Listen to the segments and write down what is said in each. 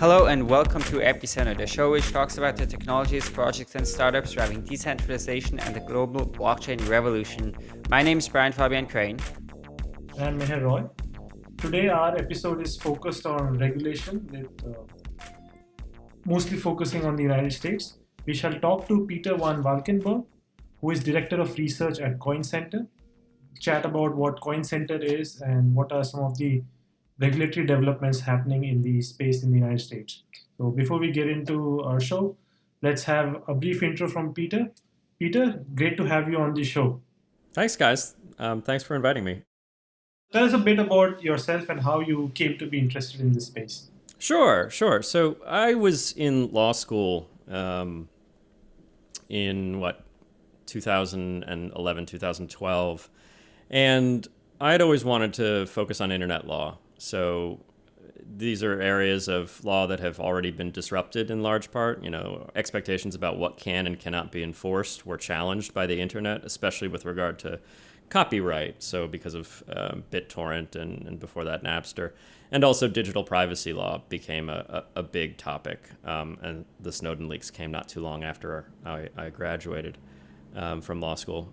Hello and welcome to Epicenter, the show which talks about the technologies, projects, and startups driving decentralization and the global blockchain revolution. My name is Brian Fabian Crain. And Meher Roy. Today, our episode is focused on regulation, with uh, mostly focusing on the United States. We shall talk to Peter van Valkenburgh, who is Director of Research at Coin Center, chat about what Coin Center is and what are some of the regulatory developments happening in the space in the United States. So before we get into our show, let's have a brief intro from Peter. Peter, great to have you on the show. Thanks, guys. Um, thanks for inviting me. Tell us a bit about yourself and how you came to be interested in this space. Sure, sure. So I was in law school um, in what 2011, 2012, and I had always wanted to focus on internet law. So these are areas of law that have already been disrupted in large part. You know, expectations about what can and cannot be enforced were challenged by the internet, especially with regard to copyright. So because of um, BitTorrent and, and before that Napster, and also digital privacy law became a, a, a big topic. Um, and the Snowden leaks came not too long after I, I graduated um, from law school.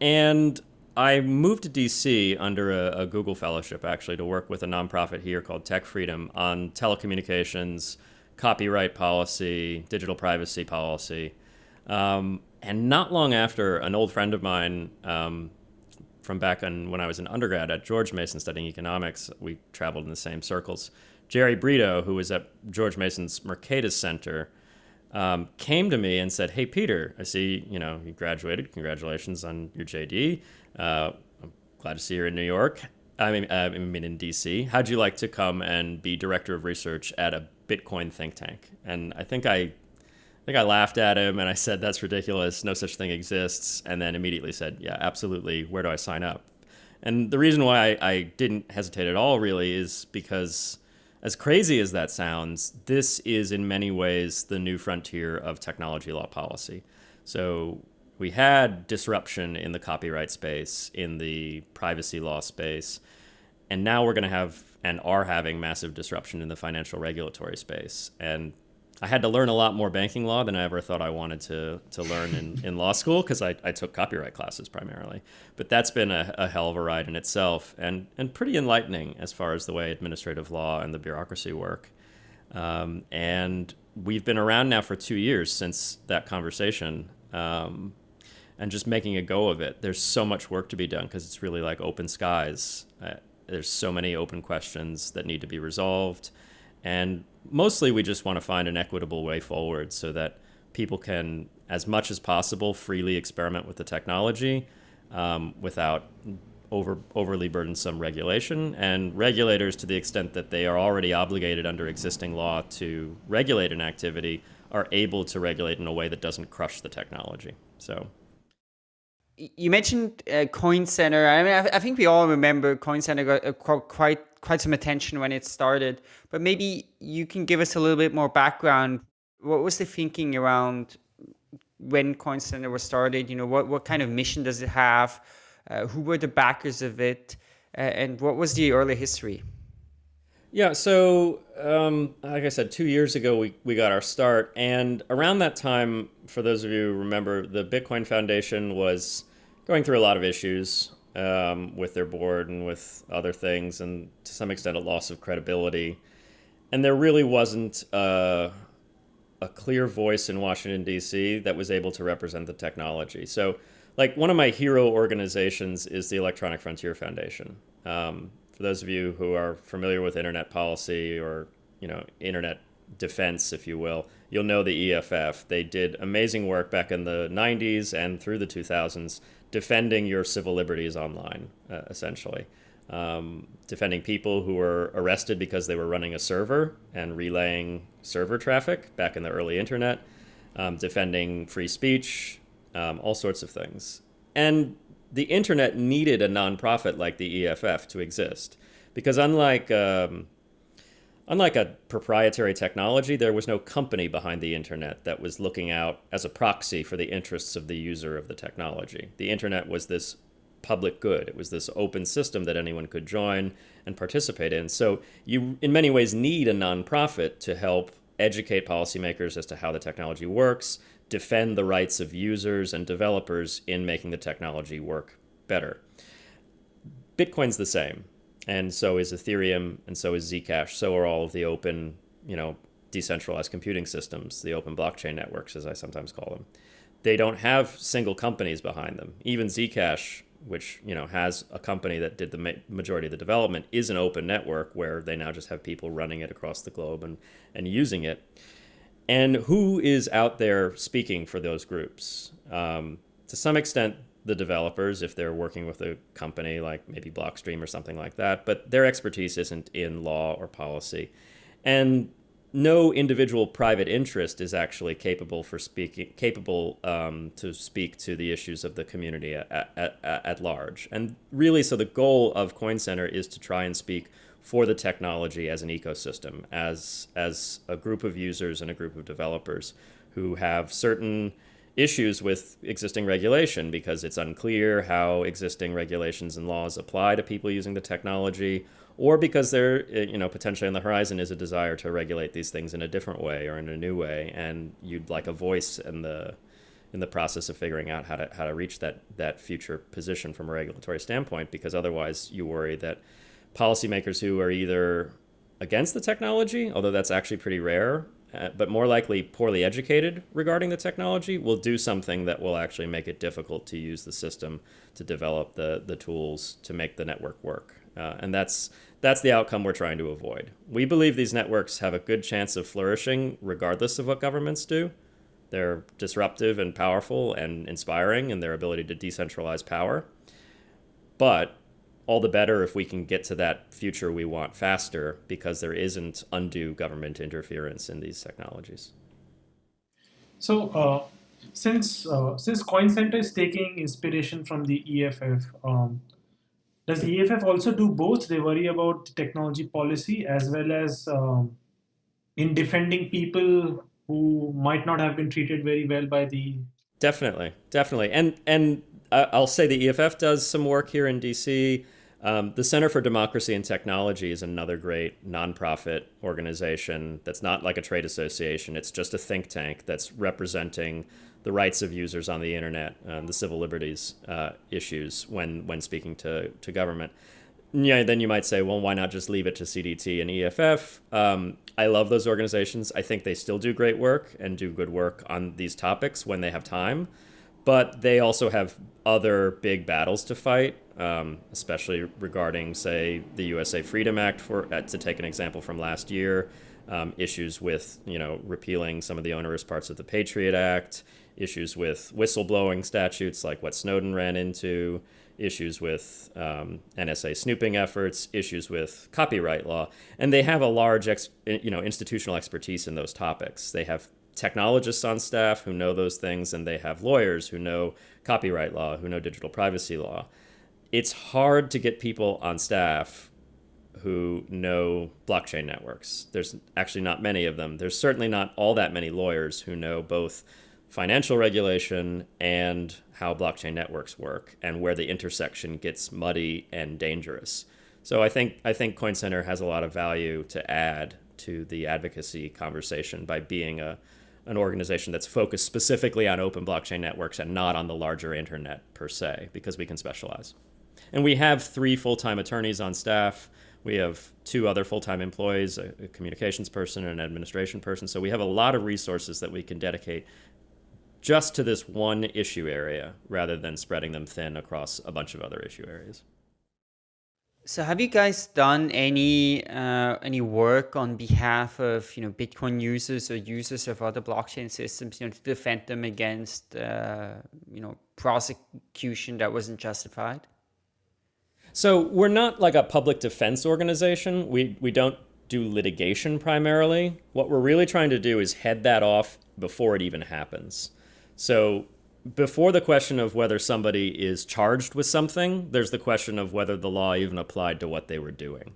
And I moved to DC under a, a, Google fellowship actually to work with a nonprofit here called Tech Freedom on telecommunications, copyright policy, digital privacy policy. Um, and not long after, an old friend of mine um, from back when I was an undergrad at George Mason studying economics, we traveled in the same circles. Jerry Brito, who was at George Mason's Mercatus Center, um, came to me and said, "Hey, Peter, I see you know you graduated. Congratulations on your JD. Uh, I'm glad to see you're in New York. I mean, I mean in DC. How'd you like to come and be director of research at a Bitcoin think tank?" And I think I, I think I laughed at him and I said, "That's ridiculous. No such thing exists." And then immediately said, "Yeah, absolutely. Where do I sign up?" And the reason why I, I didn't hesitate at all really is because as crazy as that sounds, this is in many ways the new frontier of technology law policy. So we had disruption in the copyright space, in the privacy law space, and now we're going to have and are having massive disruption in the financial regulatory space. And I had to learn a lot more banking law than I ever thought I wanted to, to learn in, in law school because I, I took copyright classes primarily. But that's been a, a hell of a ride in itself and, and pretty enlightening as far as the way administrative law and the bureaucracy work. Um, and we've been around now for two years since that conversation. Um, and just making a go of it. There's so much work to be done because it's really like open skies. Uh, there's so many open questions that need to be resolved. And mostly we just want to find an equitable way forward so that people can, as much as possible, freely experiment with the technology um, without over, overly burdensome regulation. And regulators, to the extent that they are already obligated under existing law to regulate an activity, are able to regulate in a way that doesn't crush the technology. So you mentioned uh, Coin Center. I mean, I, I, think we all remember Coin Center got uh, quite quite some attention when it started. But maybe you can give us a little bit more background. What was the thinking around when Coin Center was started? You know, what what kind of mission does it have? Uh, who were the backers of it? Uh, and what was the early history? Yeah, so um, like I said, two years ago we, we got our start, and around that time, for those of you who remember, the Bitcoin Foundation was going through a lot of issues um, with their board and with other things, and to some extent a loss of credibility. And there really wasn't a, a clear voice in Washington D.C. that was able to represent the technology. So, like one of my hero organizations is the Electronic Frontier Foundation. Um, for those of you who are familiar with internet policy or you know internet defense, if you will, you'll know the EFF. They did amazing work back in the 90s and through the 2000s defending your civil liberties online, uh, essentially. Um, defending people who were arrested because they were running a server and relaying server traffic back in the early internet, um, defending free speech, um, all sorts of things. And the internet needed a nonprofit like the EFF to exist because unlike um, unlike a proprietary technology, there was no company behind the internet that was looking out as a proxy for the interests of the user of the technology. The internet was this public good. It was this open system that anyone could join and participate in. So you, in many ways, need a nonprofit to help educate policymakers as to how the technology works, defend the rights of users and developers in making the technology work better. Bitcoin's the same, and so is Ethereum, and so is Zcash. So are all of the open, you know, decentralized computing systems, the open blockchain networks, as I sometimes call them. They don't have single companies behind them. Even Zcash, which you know has a company that did the ma majority of the development, is an open network where they now just have people running it across the globe and and using it. And who is out there speaking for those groups? Um, to some extent, the developers, if they're working with a company like maybe Blockstream or something like that, but their expertise isn't in law or policy. And no individual private interest is actually capable for speaking capable um, to speak to the issues of the community at, at, at large. And really, so the goal of Coin Center is to try and speak for the technology as an ecosystem, as as a group of users and a group of developers who have certain issues with existing regulation because it's unclear how existing regulations and laws apply to people using the technology or because there, eh, you know, potentially on the horizon is a desire to regulate these things in a different way or in a new way, and you'd like a voice in the in the process of figuring out how to how to reach that that future position from a regulatory standpoint, because otherwise you worry that policymakers who are either against the technology, although that's actually pretty rare, uh, but more likely poorly educated regarding the technology, will do something that will actually make it difficult to use the system to develop the the tools to make the network work. Uh, and that's that's the outcome we're trying to avoid. We believe these networks have a good chance of flourishing regardless of what governments do. They're disruptive and powerful and inspiring in their ability to decentralize power. But all the better if we can get to that future we want faster because there isn't undue government interference in these technologies. So, uh, since uh, since Coin Center is taking inspiration from the EFF, um, does the EFF also do both? They worry about technology policy as well as um, in defending people who might not have been treated very well by the. Definitely, definitely, and and I'll say the EFF does some work here in DC. Um, the Center for Democracy and Technology is another great nonprofit organization that's not like a trade association. It's just a think tank that's representing the rights of users on the internet, and the civil liberties uh, issues when when speaking to to government. Yeah, then you might say, well, why not just leave it to CDT and EFF? Um, I love those organizations. I think they still do great work and do good work on these topics when they have time, but they also have other big battles to fight, um, especially regarding, say, the USA Freedom Act, for uh, to take an example from last year. Um, issues with you know repealing some of the onerous parts of the Patriot Act, issues with whistleblowing statutes like what Snowden ran into, issues with um, NSA snooping efforts, issues with copyright law, and they have a large, ex, you know, institutional expertise in those topics. They have technologists on staff who know those things, and they have lawyers who know copyright law, who know digital privacy law. It's hard to get people on staff who know blockchain networks. There's actually not many of them. There's certainly not all that many lawyers who know both financial regulation and how blockchain networks work and where the intersection gets muddy and dangerous. So I think I think Coin Center has a lot of value to add to the advocacy conversation by being a an organization that's focused specifically on open blockchain networks and not on the larger internet per se because we can specialize. And we have three full-time attorneys on staff. We have two other full-time employees, a, a communications person and an administration person. So we have a lot of resources that we can dedicate just to this one issue area rather than spreading them thin across a bunch of other issue areas. So have you guys done any uh, any work on behalf of you know Bitcoin users or users of other blockchain systems, you know, to defend them against uh, you know prosecution that wasn't justified? So we're not like a public defense organization. We we don't do litigation primarily. What we're really trying to do is head that off before it even happens. So before the question of whether somebody is charged with something, there's the question of whether the law even applied to what they were doing.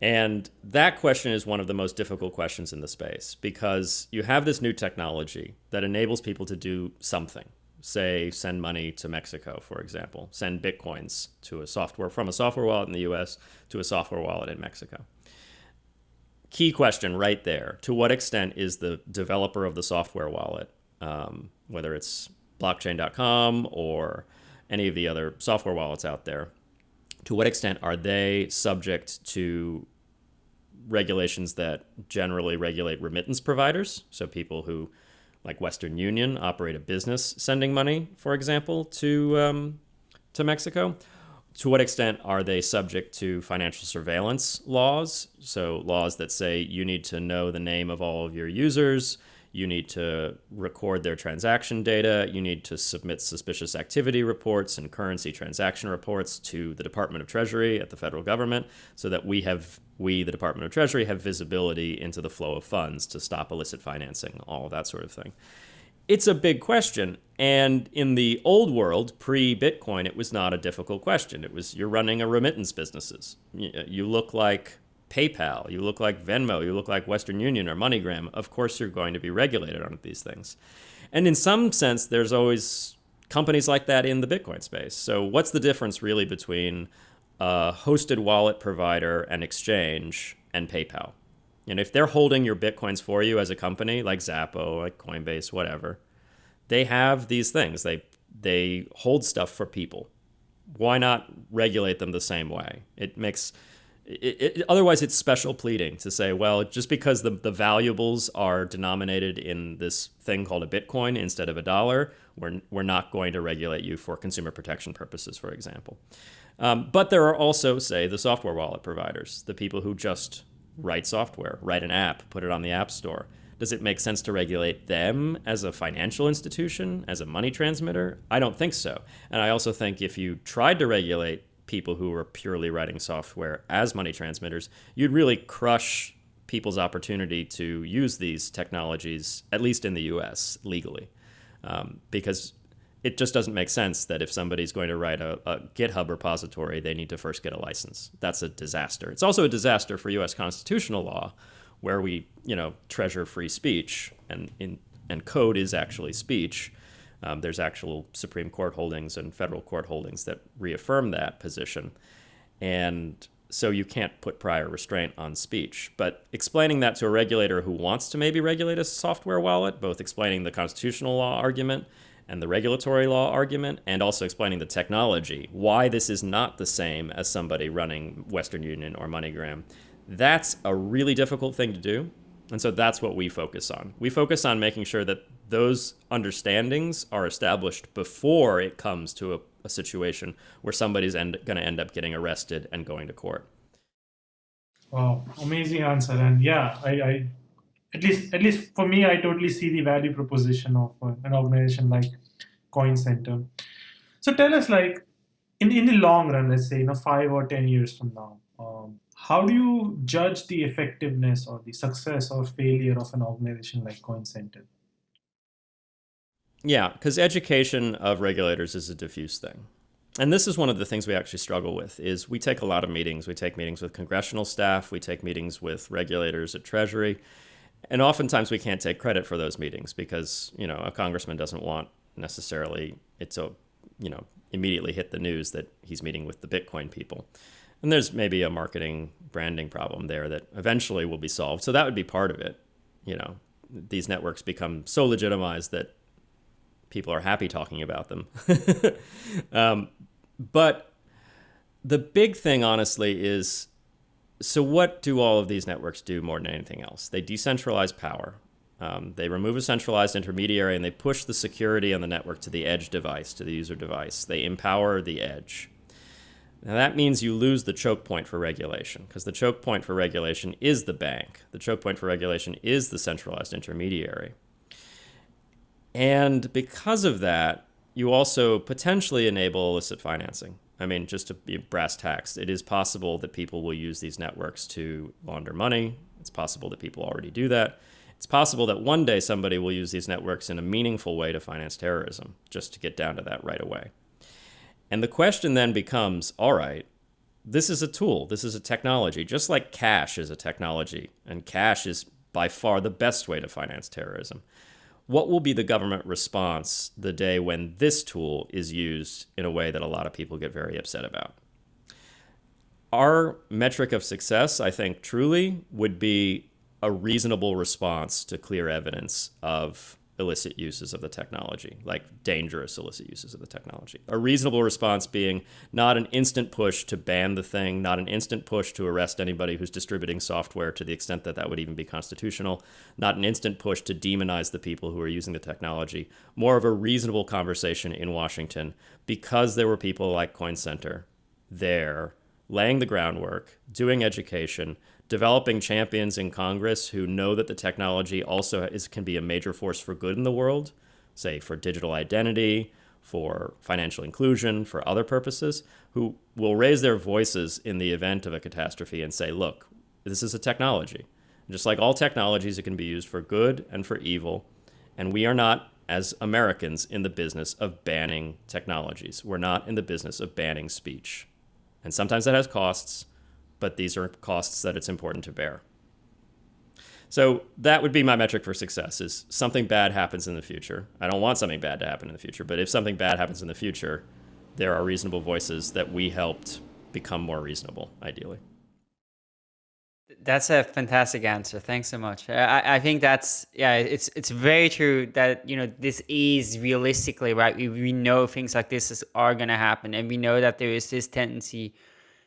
And that question is one of the most difficult questions in the space because you have this new technology that enables people to do something. say send money to Mexico, for example, send bitcoins to a software from a software wallet in the US to a software wallet in Mexico. Key question right there. To what extent is the developer of the software wallet, um, whether it's blockchain.com or any of the other software wallets out there, to what extent are they subject to regulations that generally regulate remittance providers? So people who, like Western Union, operate a business sending money, for example, to um, to Mexico. To what extent are they subject to financial surveillance laws? So laws that say you need to know the name of all of your users, you need to record their transaction data, you need to submit suspicious activity reports and currency transaction reports to the Department of Treasury at the federal government so that we have we the Department of Treasury have visibility into the flow of funds to stop illicit financing, all that sort of thing. It's a big question. And in the old world, pre Bitcoin, it was not a difficult question. It was you're running a remittance businesses. You look like PayPal, you look like Venmo, you look like Western Union or MoneyGram, of course you're going to be regulated on these things. And in some sense, there's always companies like that in the Bitcoin space. So what's the difference really between a hosted wallet provider and exchange and PayPal? And if they're holding your Bitcoins for you as a company, like Xapo, like Coinbase, whatever, they have these things. They they hold stuff for people. Why not regulate them the same way? It makes it, it, otherwise, it's special pleading to say, well, just because the, the valuables are denominated in this thing called a Bitcoin instead of a dollar, we're, we're not going to regulate you for consumer protection purposes, for example. Um, but there are also, say, the software wallet providers, the people who just write software, write an app, put it on the App Store. Does it make sense to regulate them as a financial institution, as a money transmitter? I don't think so. And I also think if you tried to regulate people who were purely writing software as money transmitters, you'd really crush people's opportunity to use these technologies, at least in the US, legally. Um, because it just doesn't make sense that if somebody's going to write a, a, GitHub repository, they need to first get a license. That's a disaster. It's also a disaster for US constitutional law, where we, you know, treasure free speech, and, in, and code is actually speech. Um, there's actual Supreme Court holdings and federal court holdings that reaffirm that position. And so you can't put prior restraint on speech. But explaining that to a regulator who wants to maybe regulate a software wallet, both explaining the constitutional law argument and the regulatory law argument, and also explaining the technology, why this is not the same as somebody running Western Union or MoneyGram, that's a really difficult thing to do. And so that's what we focus on. We focus on making sure that those understandings are established before it comes to a, a situation where somebody's going to end up getting arrested and going to court. Wow, amazing answer. And yeah, I, I at least at least for me, I totally see the value proposition of uh, an organization like Coin Center. So tell us, like, in in the long run, let's say, you know, five or ten years from now, um, how do you judge the effectiveness or the success or failure of an organization like Coin Center? Yeah, because education of regulators is a diffuse thing. And this is one of the things we actually struggle with is we take a lot of meetings. We take meetings with congressional staff, we take meetings with regulators at Treasury, and oftentimes we can't take credit for those meetings because, you know, a congressman doesn't want necessarily it to, you know, immediately hit the news that he's meeting with the Bitcoin people. And there's maybe a marketing branding problem there that eventually will be solved. So that would be part of it. You know, these networks become so legitimized that people are happy talking about them. um, but the big thing, honestly, is so what do all of these networks do more than anything else? They decentralize power. Um, they remove a centralized intermediary and they push the security on the network to the edge device, to the user device. They empower the edge. Now that means you lose the choke point for regulation because the choke point for regulation is the bank. The choke point for regulation is the centralized intermediary. And because of that, you also potentially enable illicit financing. I mean, just to be brass tacks, it is possible that people will use these networks to launder money. It's possible that people already do that. It's possible that one day somebody will use these networks in a meaningful way to finance terrorism, just to get down to that right away. And the question then becomes all right, this is a tool, this is a technology, just like cash is a technology, and cash is by far the best way to finance terrorism what will be the government response the day when this tool is used in a way that a lot of people get very upset about? Our metric of success, I think, truly would be a reasonable response to clear evidence of illicit uses of the technology, like dangerous illicit uses of the technology. A reasonable response being not an instant push to ban the thing, not an instant push to arrest anybody who's distributing software to the extent that that would even be constitutional, not an instant push to demonize the people who are using the technology, more of a reasonable conversation in Washington because there were people like Coin Center there laying the groundwork, doing education, developing champions in Congress who know that the technology also is, can be a major force for good in the world, say for digital identity, for financial inclusion, for other purposes, who will raise their voices in the event of a catastrophe and say, look, this is a technology. Just like all technologies, it can be used for good and for evil. And we are not, as Americans, in the business of banning technologies. We're not in the business of banning speech. And sometimes that has costs but these are costs that it's important to bear. So that would be my metric for success is something bad happens in the future. I don't want something bad to happen in the future, but if something bad happens in the future, there are reasonable voices that we helped become more reasonable, ideally. That's a fantastic answer. Thanks so much. I, I think that's yeah, it's it's very true that you know this is realistically right. We, we know things like this is, are going to happen, and we know that there is this tendency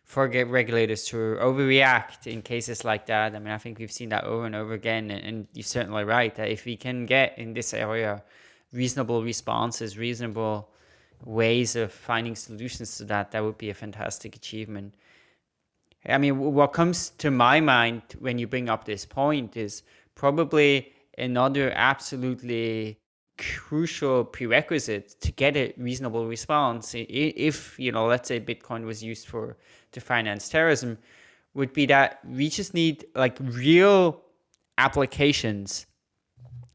for regulators to overreact in cases like that. I mean, I think we've seen that over and over again, and, and you're certainly right that if we can get in this area reasonable responses, reasonable ways of finding solutions to that, that would be a fantastic achievement. I mean, what comes to my mind when you bring up this point is probably another absolutely crucial prerequisite to get a reasonable response if you know let's say bitcoin was used for to finance terrorism would be that we just need like real applications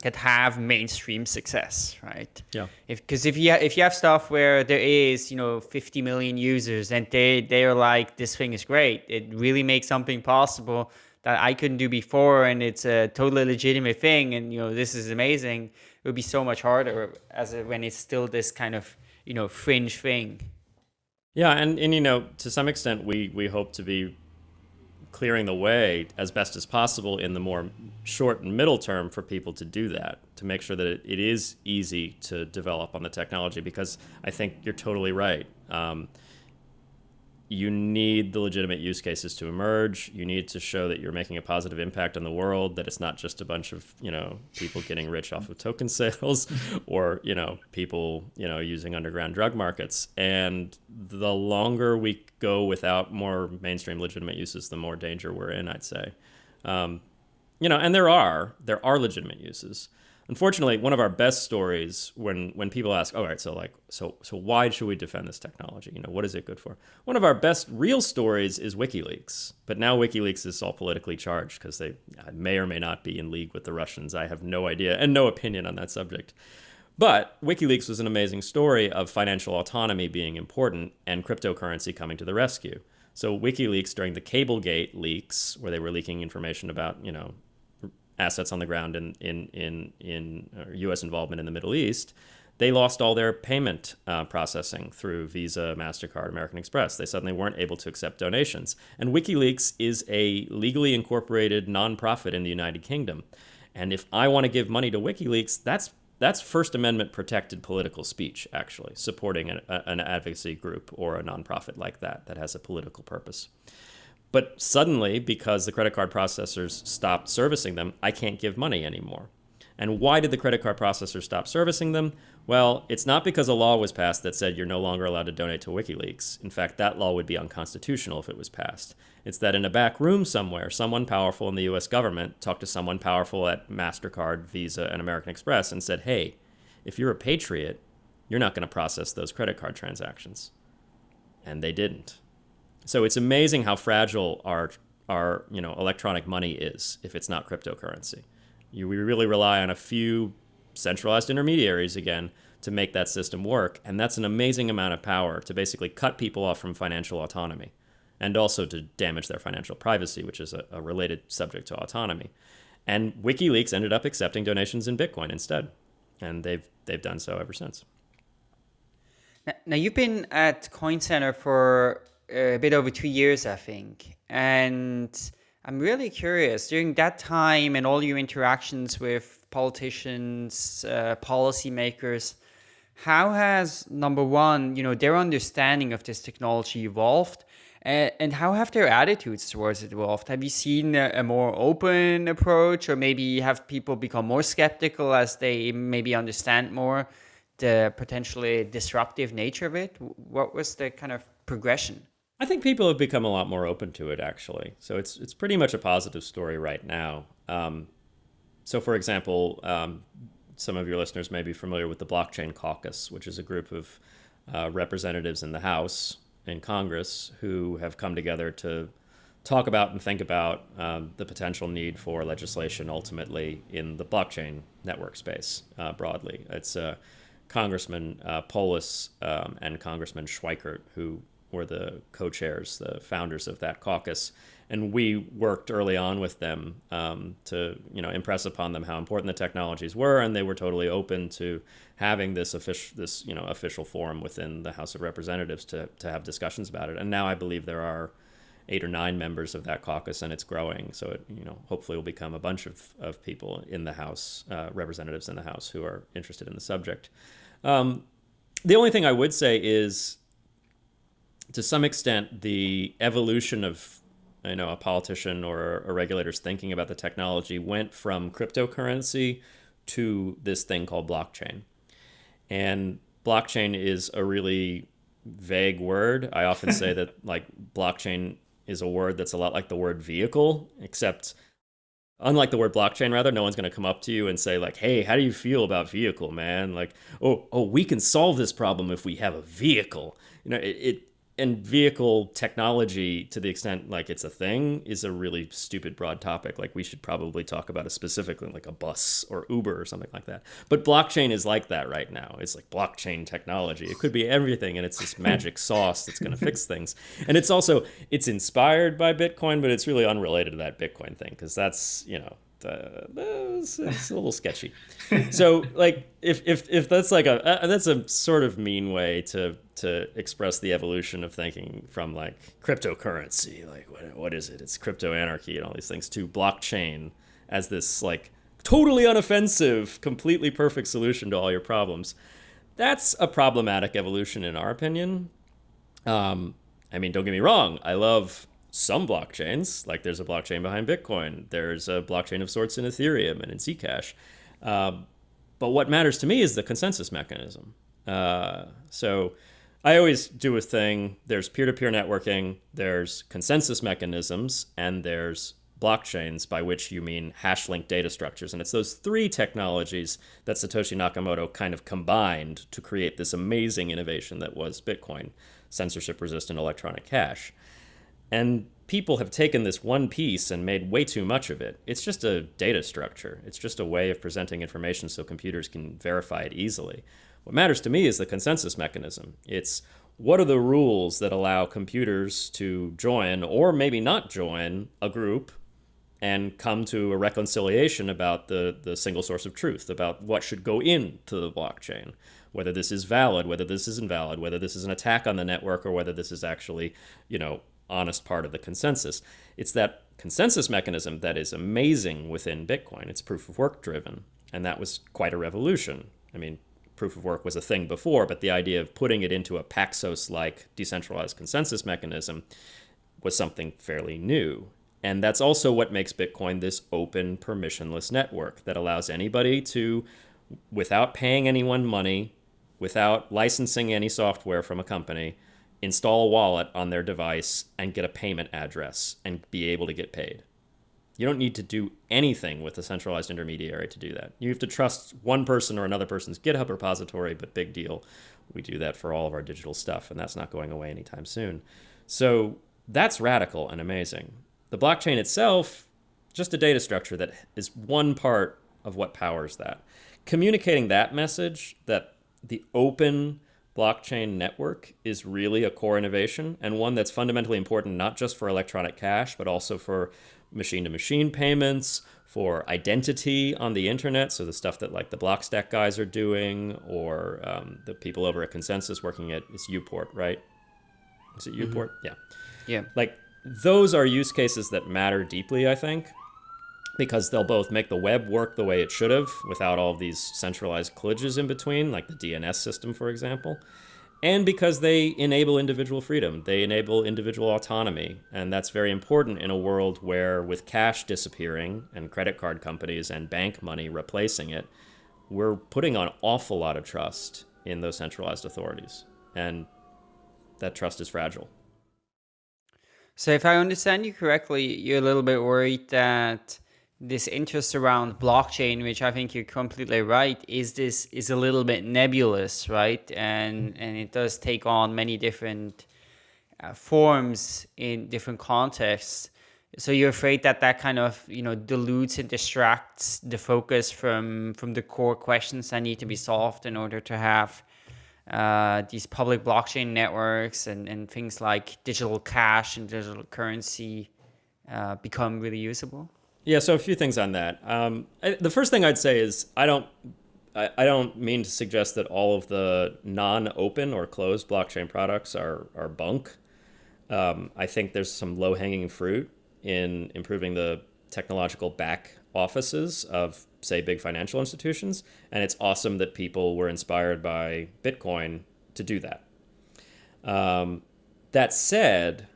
that have mainstream success right? Yeah. If because if you if you have stuff where there is you know 50 million users and they they're like this thing is great. It really makes something possible that i couldn't do before and it's a totally legitimate thing and you know this is amazing it would be so much harder as a, when it's still this kind of you know fringe thing. Yeah, and and you know to some extent we we hope to be clearing the way as best as possible in the more short and middle term for people to do that to make sure that it, it is easy to develop on the technology because I think you're totally right. Um, you need the legitimate use cases to emerge. You need to show that you're making a positive impact on the world, that it's not just a bunch of, you know, people getting rich off of token sales or, you know, people, you know, using underground drug markets. And the longer we go without more mainstream legitimate uses, the more danger we're in, I'd say. Um, you know, and there are, there are legitimate uses unfortunately, one of our best stories when when people ask, all right, so like, so so why should we defend this technology? You know, what is it good for? One of our best real stories is WikiLeaks, but now WikiLeaks is all politically charged because they may or may not be in league with the Russians. I have no idea and no opinion on that subject. But WikiLeaks was an amazing story of financial autonomy being important and cryptocurrency coming to the rescue. So WikiLeaks during the Cablegate leaks, where they were leaking information about, you know, assets on the ground in in in in uh, U.S. involvement in the Middle East, they lost all their payment uh, processing through Visa, Mastercard, American Express. They suddenly weren't able to accept donations. And WikiLeaks is a legally incorporated nonprofit in the United Kingdom. And if I want to give money to WikiLeaks, that's that's First Amendment protected political speech, actually, supporting an, an advocacy group or a nonprofit like that that has a political purpose. But suddenly, because the credit card processors stopped servicing them, I can't give money anymore. And why did the credit card processors stop servicing them? Well, it's not because a law was passed that said you're no longer allowed to donate to WikiLeaks. In fact, that law would be unconstitutional if it was passed. It's that in a back room somewhere, someone powerful in the US government talked to someone powerful at MasterCard, Visa, and American Express and said, hey, if you're a patriot, you're not going to process those credit card transactions. And they didn't. So it's amazing how fragile our our you know electronic money is if it's not cryptocurrency. You, we really rely on a few centralized intermediaries again to make that system work, and that's an amazing amount of power to basically cut people off from financial autonomy, and also to damage their financial privacy, which is a, a related subject to autonomy. And WikiLeaks ended up accepting donations in Bitcoin instead. and they've they've done so ever since. Now, you've been at Coin Center for a bit over two years, I think, and I'm really curious during that time and all your interactions with politicians, uh, policymakers. How has number one, you know, their understanding of this technology evolved, and, how have their attitudes towards it evolved? Have you seen a, more open approach, or maybe have people become more skeptical as they maybe understand more the potentially disruptive nature of it? What was the kind of progression? I think people have become a lot more open to it, actually. So it's it's pretty much a positive story right now. Um, so, for example, um, some of your listeners may be familiar with the Blockchain Caucus, which is a group of uh, representatives in the House in Congress who have come together to talk about and think about um, the potential need for legislation ultimately in the blockchain network space uh, broadly. It's uh, Congressman uh, Polis um, and Congressman Schweikert who were the co-chairs, the founders of that caucus, and we worked early on with them um, to you know impress upon them how important the technologies were, and they were totally open to having this official this you know official forum within the House of Representatives to to have discussions about it. And now I believe there are eight or nine members of that caucus, and it's growing. So it you know hopefully will become a bunch of of people in the House, uh, representatives in the House who are interested in the subject. Um, the only thing I would say is to some extent, the evolution of you know a politician or a regulator's thinking about the technology went from cryptocurrency to this thing called blockchain. And blockchain is a really vague word. I often say that like blockchain is a word that's a lot like the word vehicle, except unlike the word blockchain rather no one's going to come up to you and say like hey how do you feel about vehicle man like oh oh we can solve this problem if we have a vehicle you know it, it and vehicle technology to the extent like it's a thing is a really stupid broad topic. Like we should probably talk about it specifically like a bus or uber or something like that. But blockchain is like that right now. It's like blockchain technology. It could be everything and it's this magic sauce that's going to fix things. And it's also it's inspired by bitcoin but it's really unrelated to that bitcoin thing because that's you know uh, it's, it's, a little sketchy. so like if if if that's like a uh, that's a sort of mean way to to express the evolution of thinking from like cryptocurrency, like what what is it? It's crypto anarchy and all these things to blockchain as this like totally unoffensive, completely perfect solution to all your problems. That's a problematic evolution in our opinion. Um, I mean, don't get me wrong. I love some blockchains, like there's a blockchain behind Bitcoin, there's a blockchain of sorts in Ethereum and in Zcash. Uh, but what matters to me is the consensus mechanism. Uh, so I always do a thing there's peer to peer networking, there's consensus mechanisms, and there's blockchains, by which you mean hash linked data structures. And it's those three technologies that Satoshi Nakamoto kind of combined to create this amazing innovation that was Bitcoin, censorship resistant electronic cash. And people have taken this one piece and made way too much of it. It's just a data structure. It's just a way of presenting information so computers can verify it easily. What matters to me is the consensus mechanism. It's what are the rules that allow computers to join or maybe not join a group and come to a reconciliation about the, the single source of truth, about what should go into the blockchain, whether this is valid, whether this is invalid, whether this is an attack on the network, or whether this is actually, you know, honest part of the consensus. It's that consensus mechanism that is amazing within Bitcoin. It's proof of work driven, and that was quite a revolution. I mean, proof of work was a thing before, but the idea of putting it into a Paxos like decentralized consensus mechanism was something fairly new. And that's also what makes Bitcoin this open, permissionless network that allows anybody to, without paying anyone money, without licensing any software from a company, install a wallet on their device and get a payment address and be able to get paid. You don't need to do anything with a centralized intermediary to do that. You have to trust one person or another person's GitHub repository, but big deal. We do that for all of our digital stuff, and that's not going away anytime soon. So that's radical and amazing. The blockchain itself, just a data structure that is one part of what powers that. Communicating that message that the open, blockchain network is really a core innovation and one that's fundamentally important not just for electronic cash, but also for machine to machine payments, for identity on the internet. So the stuff that like the Blockstack guys are doing, or um, the people over at ConsenSys working at it's Uport, right? Is it Uport? Mm -hmm. Yeah. Yeah. Like those are use cases that matter deeply, I think because they'll both make the web work the way it should have without all of these centralized kludges in between, like the DNS system, for example, and because they enable individual freedom. They enable individual autonomy, and that's very important in a world where with cash disappearing and credit card companies and bank money replacing it, we're putting an awful lot of trust in those centralized authorities, and that trust is fragile. So if I understand you correctly, you're a little bit worried that this interest around blockchain, which I think you're completely right, is this is a little bit nebulous, right? And and it does take on many different uh, forms in different contexts. So you're afraid that that kind of you know dilutes and distracts the focus from from the core questions that need to be solved in order to have uh, these public blockchain networks and, and things like digital cash and digital currency uh, become really usable? Yeah, so a few things on that. Um, I, the first thing I'd say is I don't I, I don't mean to suggest that all of the non-open or closed blockchain products are are bunk. Um, I think there's some low-hanging fruit in improving the technological back offices of say big financial institutions, and it's awesome that people were inspired by Bitcoin to do that. Um, that said,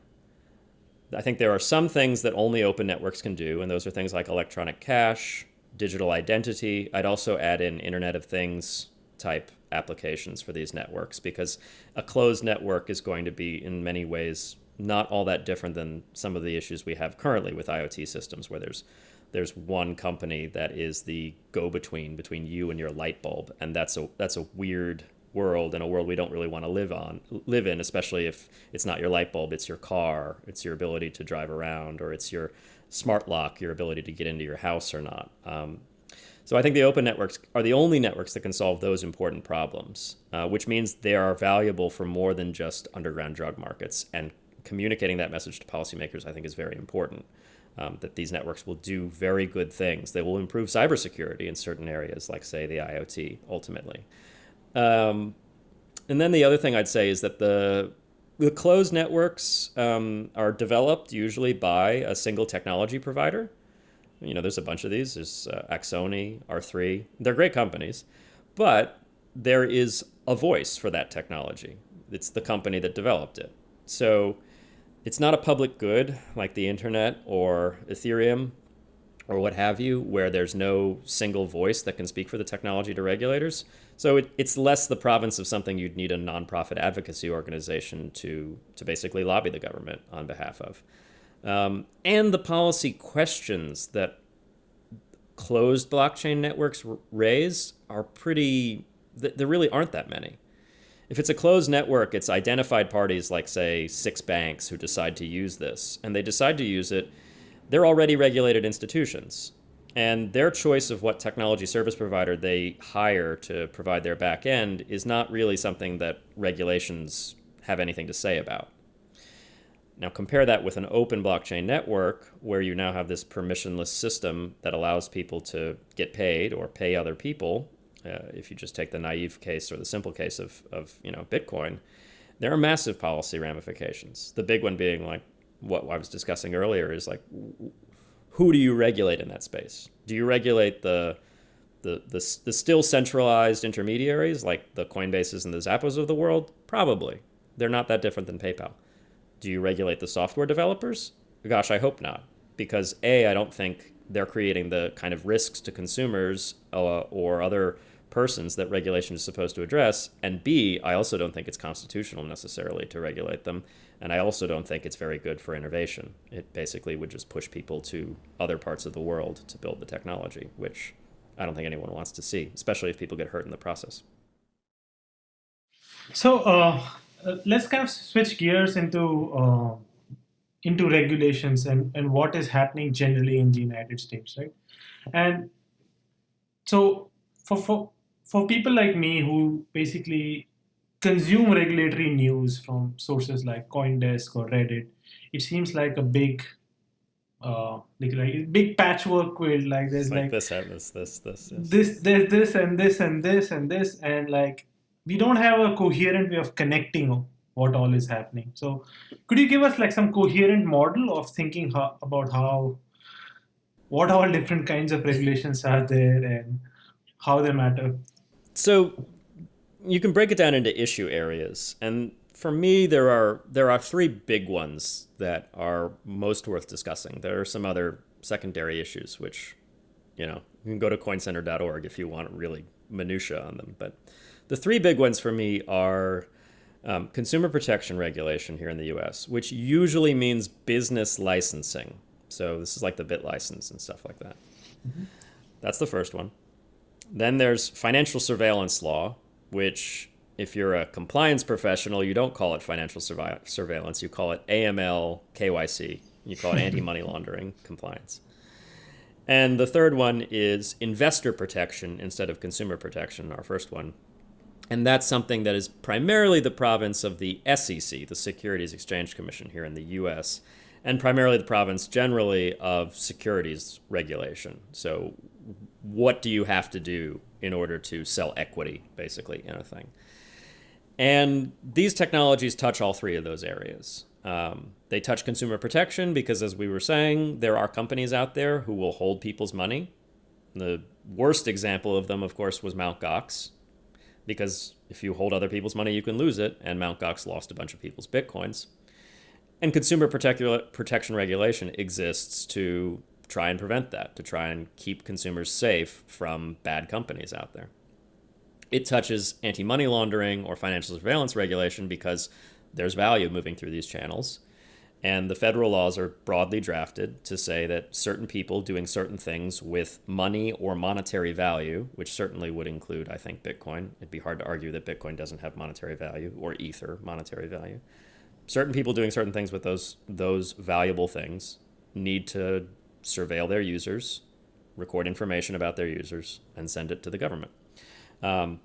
I think there are some things that only open networks can do, and those are things like electronic cash, digital identity. I'd also add in Internet of Things type applications for these networks because a closed network is going to be in many ways not all that different than some of the issues we have currently with IoT systems where there's there's one company that is the go-between between you and your light bulb and that's a that's a weird world in a world we don't really want to live on live in especially if it's not your light bulb it's your car it's your ability to drive around or it's your smart lock your ability to get into your house or not um, so I think the open networks are the only networks that can solve those important problems, uh, which means they are valuable for more than just underground drug markets. And communicating that message to policymakers, I think, is very important. Um, that these networks will do very good things. They will improve cybersecurity in certain areas, like, say, the IoT, ultimately. Um, and then the other thing I'd say is that the the closed networks um, are developed usually by a single technology provider. You know, there's a bunch of these. There's uh, Axoni, R3. They're great companies, but there is a voice for that technology. It's the company that developed it. So it's not a public good like the internet or Ethereum or what have you, where there's no single voice that can speak for the technology to regulators. So it, it's less the province of something you'd need a nonprofit advocacy organization to, to basically lobby the government on behalf of. Um, and the policy questions that closed blockchain networks raise are pretty, th there really aren't that many. If it's a closed network, it's identified parties like, say, six banks who decide to use this, and they decide to use it they're already regulated institutions. And their choice of what technology service provider they hire to provide their back end is not really something that regulations have anything to say about. Now compare that with an open blockchain network where you now have this permissionless system that allows people to get paid or pay other people. Uh, if you just take the naive case or the simple case of, of you know Bitcoin, there are massive policy ramifications. The big one being like what I was discussing earlier is like, who do you regulate in that space? Do you regulate the the, the, the still centralized intermediaries like the Coinbases and the Xapos of the world? Probably. They're not that different than PayPal. Do you regulate the software developers? Gosh, I hope not. Because A, I don't think they're creating the kind of risks to consumers uh, or other persons that regulation is supposed to address. And B, I also don't think it's constitutional necessarily to regulate them. And I also don't think it's very good for innovation. It basically would just push people to other parts of the world to build the technology, which I don't think anyone wants to see, especially if people get hurt in the process. So uh, let's kind of switch gears into uh, into regulations and, and what is happening generally in the United States, right? And so for, for, for people like me who basically consume regulatory news from sources like CoinDesk or Reddit, it seems like a big, uh, like, like big patchwork quilt. Like there's like, like, this, this, this, this, yes. this, this, this, and this, and this, and this, and like we don't have a coherent way of connecting what all is happening. So, could you give us like some coherent model of thinking how, about how, what all different kinds of regulations are there and how they matter? So you can break it down into issue areas, and for me, there are there are three big ones that are most worth discussing. There are some other secondary issues, which you know you can go to coincenter.org if you want really minutia on them. But the three big ones for me are um, consumer protection regulation here in the U.S., which usually means business licensing. So this is like the BitLicense and stuff like that. That's the first one. Then there's financial surveillance law, which, if you're a compliance professional, you don't call it financial survi- surveillance. You call it AML KYC. You call it anti money laundering compliance. And the third one is investor protection instead of consumer protection, our first one. And that's something that is primarily the province of the SEC, the Securities Exchange Commission here in the US, and primarily the province generally of securities regulation. So, what do you have to do in order to sell equity, basically, in a thing? And these technologies touch all three of those areas. Um, they touch consumer protection because, as we were saying, there are companies out there who will hold people's money. The worst example of them, of course, was Mt. Gox, because if you hold other people's money, you can lose it, and Mt. Gox lost a bunch of people's bitcoins. And consumer protect- protection regulation exists to try and prevent that, to try and keep consumers safe from bad companies out there. It touches anti money laundering or financial surveillance regulation because there's value moving through these channels. And the federal laws are broadly drafted to say that certain people doing certain things with money or monetary value, which certainly would include, I think, Bitcoin. It'd be hard to argue that Bitcoin doesn't have monetary value or Ether monetary value. Certain people doing certain things with those those valuable things need to surveil their users, record information about their users, and send it to the government. Um,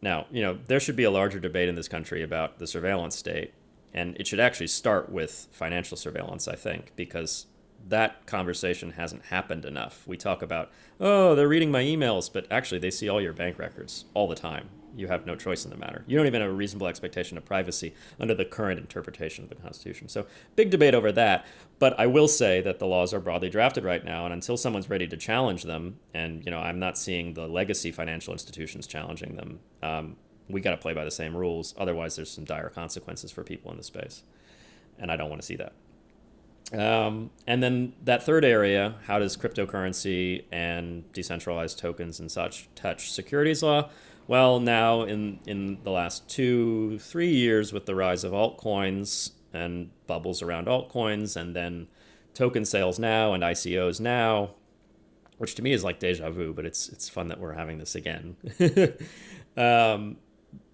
now, you know, there should be a larger debate in this country about the surveillance state, and it should actually start with financial surveillance, I think, because that conversation hasn't happened enough. We talk about, oh, they're reading my emails, but actually they see all your bank records all the time. You have no choice in the matter. You don't even have a reasonable expectation of privacy under the current interpretation of the Constitution. So, big debate over that. But I will say that the laws are broadly drafted right now, and until someone's ready to challenge them, and you know, I'm not seeing the legacy financial institutions challenging them. Um, we got to play by the same rules. Otherwise, there's some dire consequences for people in the space, and I don't want to see that. Um, and then that third area, how does cryptocurrency and decentralized tokens and such touch securities law? Well, now in in the last two three years, with the rise of altcoins and bubbles around altcoins, and then token sales now and ICOs now, which to me is like deja vu, but it's it's fun that we're having this again. um,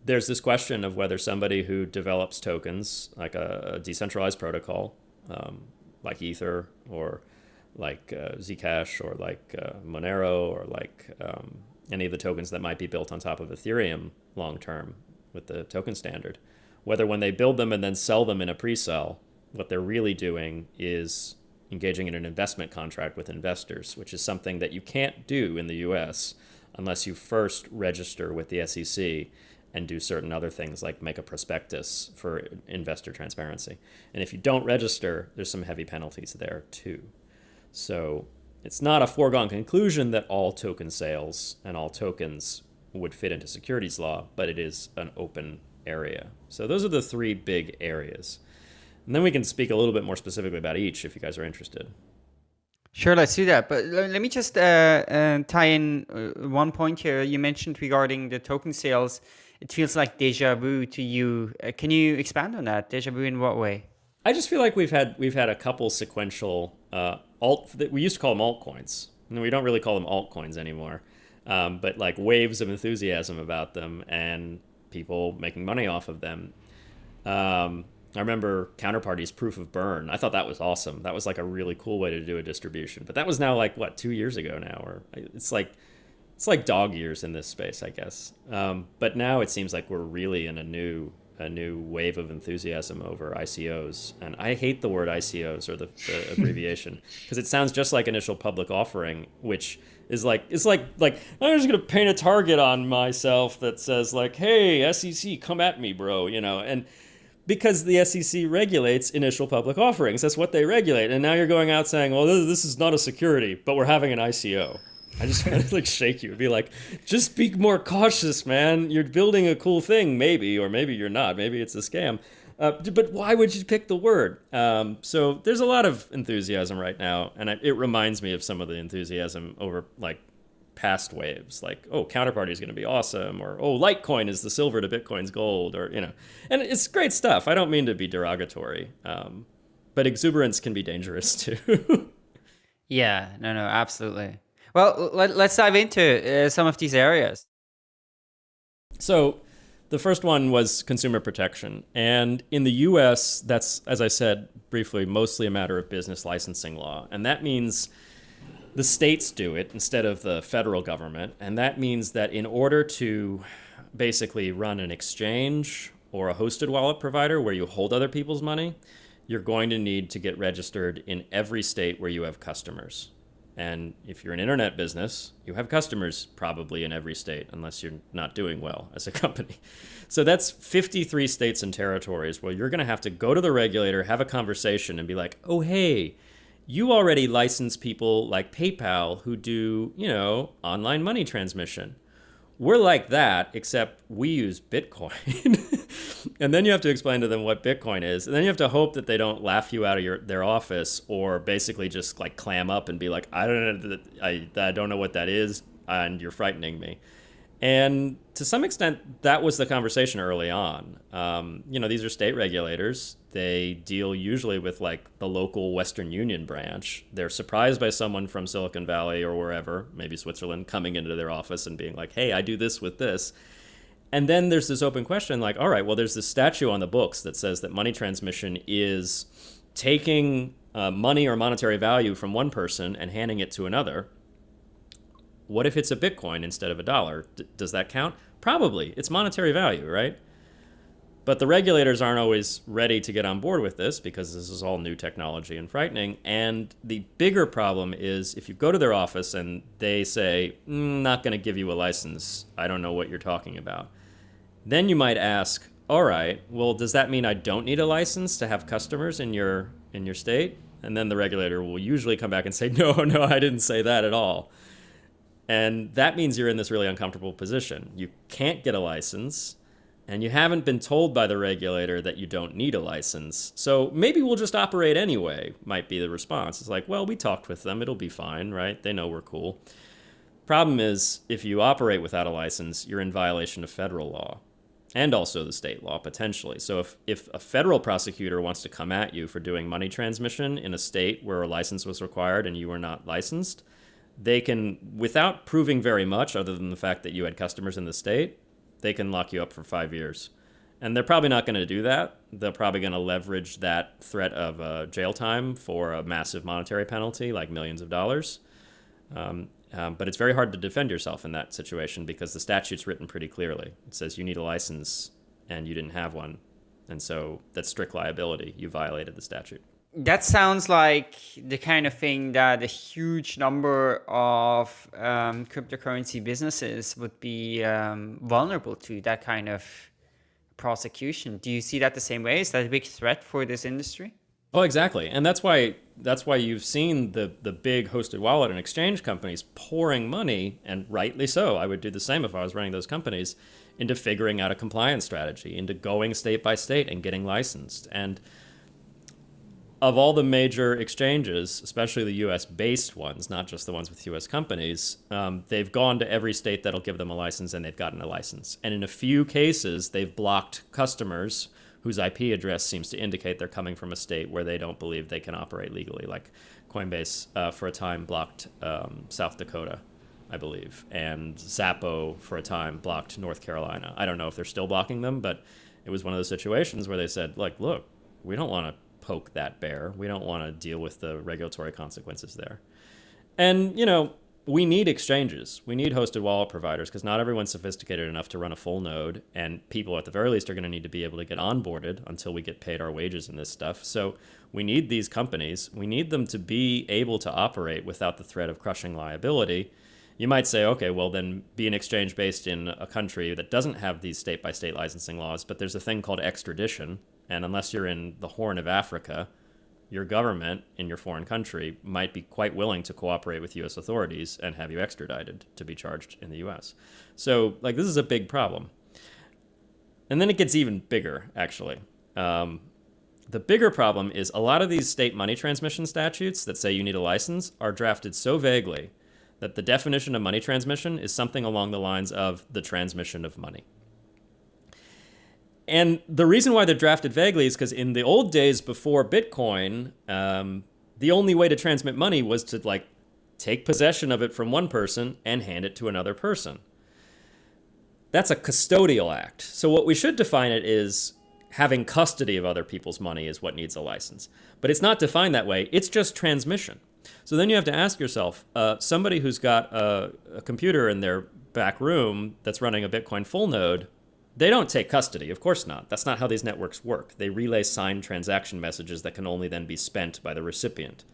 there's this question of whether somebody who develops tokens, like a, a decentralized protocol, um, like Ether or like uh, Zcash or like uh, Monero or like um, any of the tokens that might be built on top of Ethereum long term with the token standard, whether when they build them and then sell them in a pre sell, what they're really doing is engaging in an investment contract with investors, which is something that you can't do in the US unless you first register with the SEC and do certain other things like make a prospectus for investor transparency. And if you don't register, there's some heavy penalties there too. So it's not a foregone conclusion that all token sales and all tokens would fit into securities law, but it is an open area. So those are the three big areas. And then we can speak a little bit more specifically about each if you guys are interested. Sure, let's do that. But let me just uh, uh, tie in uh, one point here. You mentioned regarding the token sales. It feels like deja vu to you. Uh, can you expand on that? Deja vu in what way? I just feel like we've had we've had a couple sequential alt. We used to call them altcoins. And we don't really call them altcoins anymore. Um, but like waves of enthusiasm about them and people making money off of them. Um, I remember Counterparty's proof of burn. I thought that was awesome. That was like a really cool way to do a distribution. But that was now like what two years ago now, or it's like it's like dog years in this space, I guess. Um, but now it seems like we're really in a new a new wave of enthusiasm over ICOs, and I hate the word ICOs or the, the abbreviation because it sounds just like initial public offering, which is like it's like like I'm just gonna paint a target on myself that says like, "Hey, SEC, come at me, bro," you know, and because the SEC regulates initial public offerings, that's what they regulate, and now you're going out saying, "Well, this is not a security, but we're having an ICO." I just want to like shake you and be like, just be more cautious, man. You're building a cool thing, maybe, or maybe you're not. Maybe it's a scam. Uh, but why would you pick the word? Um, so there's a lot of enthusiasm right now, and it reminds me of some of the enthusiasm over like past waves, like oh, Counterparty is going to be awesome, or oh, Litecoin is the silver to Bitcoin's gold, or you know, and it's great stuff. I don't mean to be derogatory, um, but exuberance can be dangerous too. yeah, no, no, absolutely. Well, let, us dive into uh, some of these areas. So, the first one was consumer protection. And in the US, that's, as I said briefly, mostly a matter of business licensing law. And that means the states do it instead of the federal government. And that means that in order to basically run an exchange or a hosted wallet provider where you hold other people's money, you're going to need to get registered in every state where you have customers. And if you're an internet business, you have customers probably in every state, unless you're not doing well as a company. So that's 53 states and territories where you're going to have to go to the regulator, have a conversation, and be like, oh, hey, you already license people like PayPal who do, you know, online money transmission. We're like that, except we use Bitcoin. and then you have to explain to them what Bitcoin is, and then you have to hope that they don't laugh you out of your their office or basically just like clam up and be like, I don't know, I, I don't know what that is, and you're frightening me. And to some extent, that was the conversation early on. Um, you know, these are state regulators. They deal usually with like the local Western Union branch. They're surprised by someone from Silicon Valley or wherever, maybe Switzerland, coming into their office and being like, hey, I do this with this and then there's this open question like, all right, well, there's this statute on the books that says that money transmission is taking uh, money or monetary value from one person and handing it to another. What if it's a Bitcoin instead of a dollar? D- does that count? Probably. It's monetary value, right? But the regulators aren't always ready to get on board with this because this is all new technology and frightening. And the bigger problem is if you go to their office and they say, mm, not going to give you a license, I don't know what you're talking about then you might ask, all right, well, does that mean I don't need a license to have customers in your in your state? And then the regulator will usually come back and say, no, no, I didn't say that at all. And that means you're in this really uncomfortable position. You can't get a license, and you haven't been told by the regulator that you don't need a license. So maybe we'll just operate anyway, might be the response. It's like, well, we talked with them, it'll be fine, right? They know we're cool. Problem is, if you operate without a license, you're in violation of federal law and also the state law potentially. So if, if a federal prosecutor wants to come at you for doing money transmission in a state where a license was required and you were not licensed, they can, without proving very much other than the fact that you had customers in the state, they can lock you up for five years. And they're probably not going to do that. They're probably going to leverage that threat of uh, jail time for a massive monetary penalty, like millions of dollars. Um, um, but it's very hard to defend yourself in that situation because the statute's written pretty clearly. It says you need a license and you didn't have one. And so that's strict liability. You violated the statute. That sounds like the kind of thing that a huge number of um, cryptocurrency businesses would be um, vulnerable to that kind of prosecution. Do you see that the same way? Is that a big threat for this industry? Oh, exactly, and that's why that's why you've seen the the big hosted wallet and exchange companies pouring money, and rightly so. I would do the same if I was running those companies, into figuring out a compliance strategy, into going state by state and getting licensed. And of all the major exchanges, especially the U.S. based ones, not just the ones with U.S. companies, um, they've gone to every state that'll give them a license, and they've gotten a license. And in a few cases, they've blocked customers whose IP address seems to indicate they're coming from a state where they don't believe they can operate legally. Like Coinbase, uh, for a time, blocked um, South Dakota, I believe, and Xapo, for a time, blocked North Carolina. I don't know if they're still blocking them, but it was one of those situations where they said, like, look, we don't want to poke that bear. We don't want to deal with the regulatory consequences there. And, you know, we need exchanges. We need hosted wallet providers because not everyone's sophisticated enough to run a full node, and people at the very least are going to need to be able to get onboarded until we get paid our wages in this stuff. So we need these companies. We need them to be able to operate without the threat of crushing liability. You might say, okay, well, then be an exchange based in a country that doesn't have these state by state licensing laws, but there's a thing called extradition. And unless you're in the Horn of Africa, your government in your foreign country might be quite willing to cooperate with U.S. authorities and have you extradited to be charged in the U.S. So, like, this is a big problem. And then it gets even bigger, actually. Um, the bigger problem is a lot of these state money transmission statutes that say you need a license are drafted so vaguely that the definition of money transmission is something along the lines of the transmission of money. And the reason why they're drafted vaguely is because in the old days before Bitcoin, um, the only way to transmit money was to like take possession of it from one person and hand it to another person. That's a custodial act. So what we should define it is having custody of other people's money is what needs a license. But it's not defined that way. It's just transmission. So then you have to ask yourself, uh, somebody who's got a, a computer in their back room that's running a Bitcoin full node they don't take custody, of course not. That's not how these networks work. They relay signed transaction messages that can only then be spent by the recipient.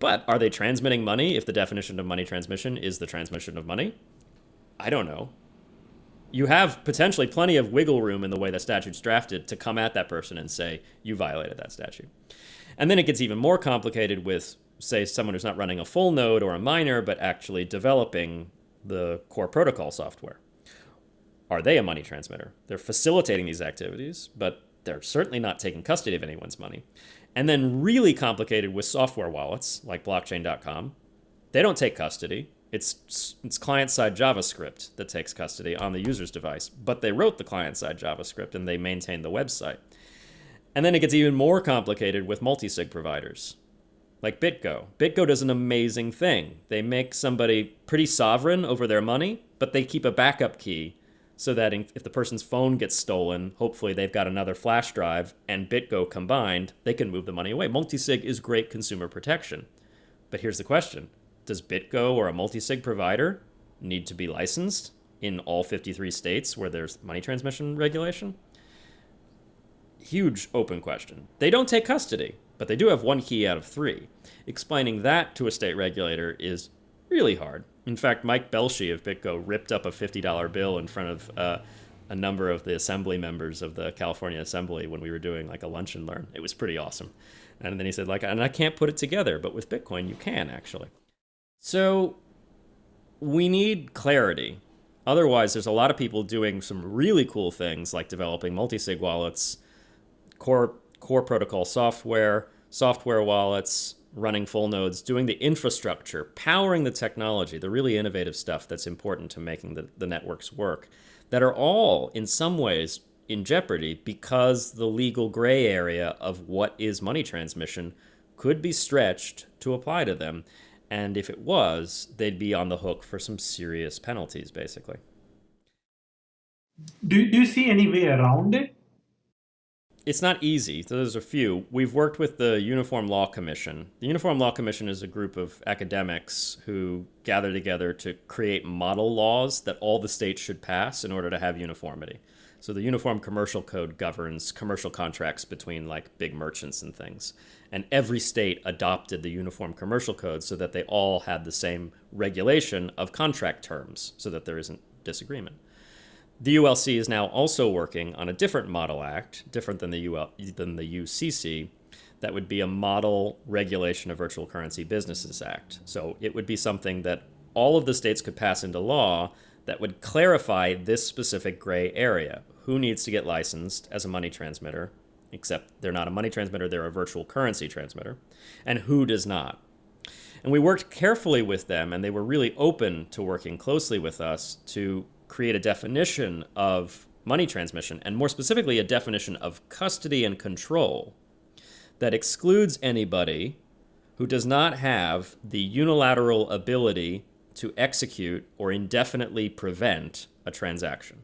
But are they transmitting money if the definition of money transmission is the transmission of money? I don't know. You have potentially plenty of wiggle room in the way the statute's drafted to come at that person and say, you violated that statute. And then it gets even more complicated with, say, someone who's not running a full node or a miner, but actually developing the core protocol software are they a money transmitter? They're facilitating these activities, but they're certainly not taking custody of anyone's money. And then really complicated with software wallets like blockchain.com. They don't take custody. It's it's client-side JavaScript that takes custody on the user's device, but they wrote the client-side JavaScript and they maintain the website. And then it gets even more complicated with multi-sig providers like BitGo. BitGo does an amazing thing. They make somebody pretty sovereign over their money, but they keep a backup key so that if the person's phone gets stolen, hopefully they've got another flash drive and BitGo combined, they can move the money away. Multisig is great consumer protection. But here's the question Does BitGo or a multisig provider need to be licensed in all 53 states where there's money transmission regulation? Huge open question. They don't take custody, but they do have one key out of three. Explaining that to a state regulator is really hard. In fact, Mike Belshe of BitGo ripped up a $50 bill in front of uh, a number of the assembly members of the California Assembly when we were doing like a lunch and learn. It was pretty awesome. And then he said, like, and I can't put it together, but with Bitcoin, you can actually. So we need clarity. Otherwise, there's a lot of people doing some really cool things like developing multi-sig wallets, core core protocol software, software wallets, running full nodes, doing the infrastructure, powering the technology, the really innovative stuff that's important to making the, the networks work, that are all in some ways in jeopardy because the legal gray area of what is money transmission could be stretched to apply to them. And if it was, they'd be on the hook for some serious penalties, basically. Do, do you see any way around it? It's not easy. There's a few. We've worked with the Uniform Law Commission. The Uniform Law Commission is a group of academics who gather together to create model laws that all the states should pass in order to have uniformity. So the Uniform Commercial Code governs commercial contracts between like big merchants and things. And every state adopted the Uniform Commercial Code so that they all had the same regulation of contract terms so that there isn't disagreement. The ULC is now also working on a different model act, different than the, UL, than the UCC, that would be a model regulation of virtual currency businesses act. So it would be something that all of the states could pass into law that would clarify this specific gray area. Who needs to get licensed as a money transmitter, except they're not a money transmitter, they're a virtual currency transmitter, and who does not. And we worked carefully with them, and they were really open to working closely with us to create a definition of money transmission, and more specifically, a definition of custody and control that excludes anybody who does not have the unilateral ability to execute or indefinitely prevent a transaction.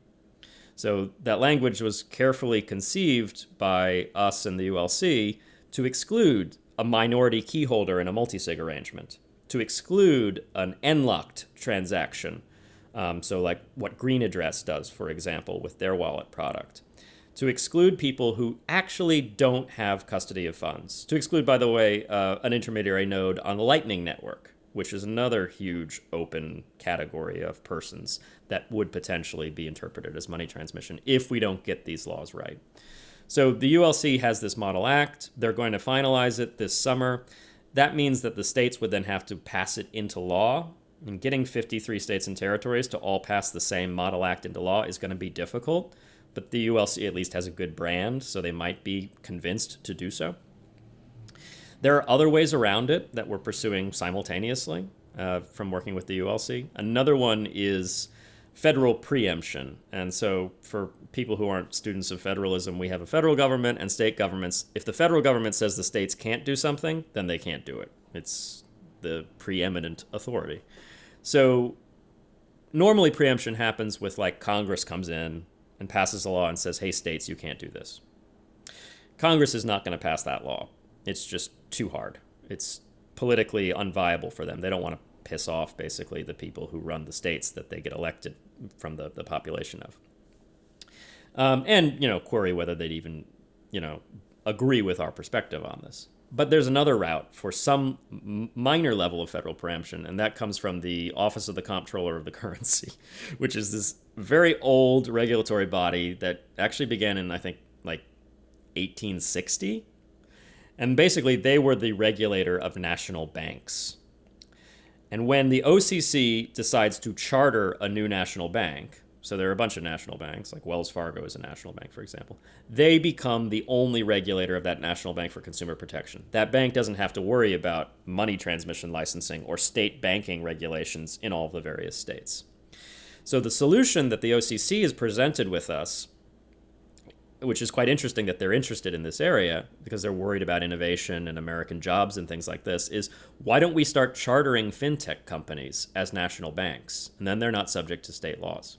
So that language was carefully conceived by us and the ULC to exclude a minority keyholder in a multisig arrangement, to exclude an NLOCKed transaction. Um, so, like what Green Address does, for example, with their wallet product. To exclude people who actually don't have custody of funds. To exclude, by the way, uh, an intermediary node on the Lightning Network, which is another huge open category of persons that would potentially be interpreted as money transmission if we don't get these laws right. So the ULC has this Model Act. They're going to finalize it this summer. That means that the states would then have to pass it into law. And getting 53 states and territories to all pass the same Model Act into law is going to be difficult. But the ULC at least has a good brand, so they might be convinced to do so. There are other ways around it that we're pursuing simultaneously uh, from working with the ULC. Another one is federal preemption. And so, for people who aren't students of federalism, we have a federal government and state governments. If the federal government says the states can't do something, then they can't do it. It's the preeminent authority. So, normally preemption happens with like Congress comes in and passes a law and says, hey, states, you can't do this. Congress is not going to pass that law. It's just too hard. It's politically unviable for them. They don't want to piss off basically the people who run the states that they get elected from the, the population of. Um, and, you know, query whether they'd even, you know, agree with our perspective on this. But there's another route for some minor level of federal preemption, and that comes from the Office of the Comptroller of the Currency, which is this very old regulatory body that actually began in, I think, like 1860. And basically, they were the regulator of national banks. And when the OCC decides to charter a new national bank, so there are a bunch of national banks, like Wells Fargo is a national bank, for example, they become the only regulator of that national bank for consumer protection. That bank doesn't have to worry about money transmission licensing or state banking regulations in all the various states. So the solution that the OCC has presented with us which is quite interesting that they're interested in this area because they're worried about innovation and American jobs and things like this, is why don't we start chartering fintech companies as national banks? And then they're not subject to state laws.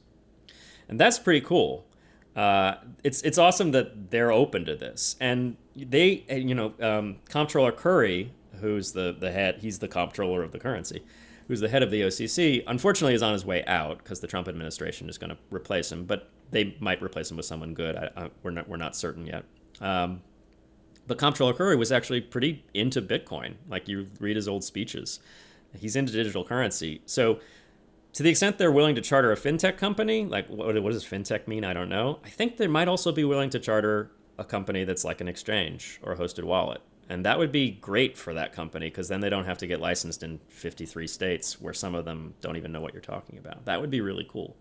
And that's pretty cool. Uh, it's it's awesome that they're open to this, and they you know um, Comptroller Curry, who's the the head, he's the comptroller of the currency, who's the head of the OCC. Unfortunately, is on his way out because the Trump administration is going to replace him. But they might replace him with someone good. I, I, we're not we're not certain yet. Um, but Comptroller Curry was actually pretty into Bitcoin. Like you read his old speeches, he's into digital currency. So to the extent they're willing to charter a fintech company, like what, what does fintech mean? I don't know. I think they might also be willing to charter a company that's like an exchange or a hosted wallet. And that would be great for that company because then they don't have to get licensed in 53 states where some of them don't even know what you're talking about. That would be really cool.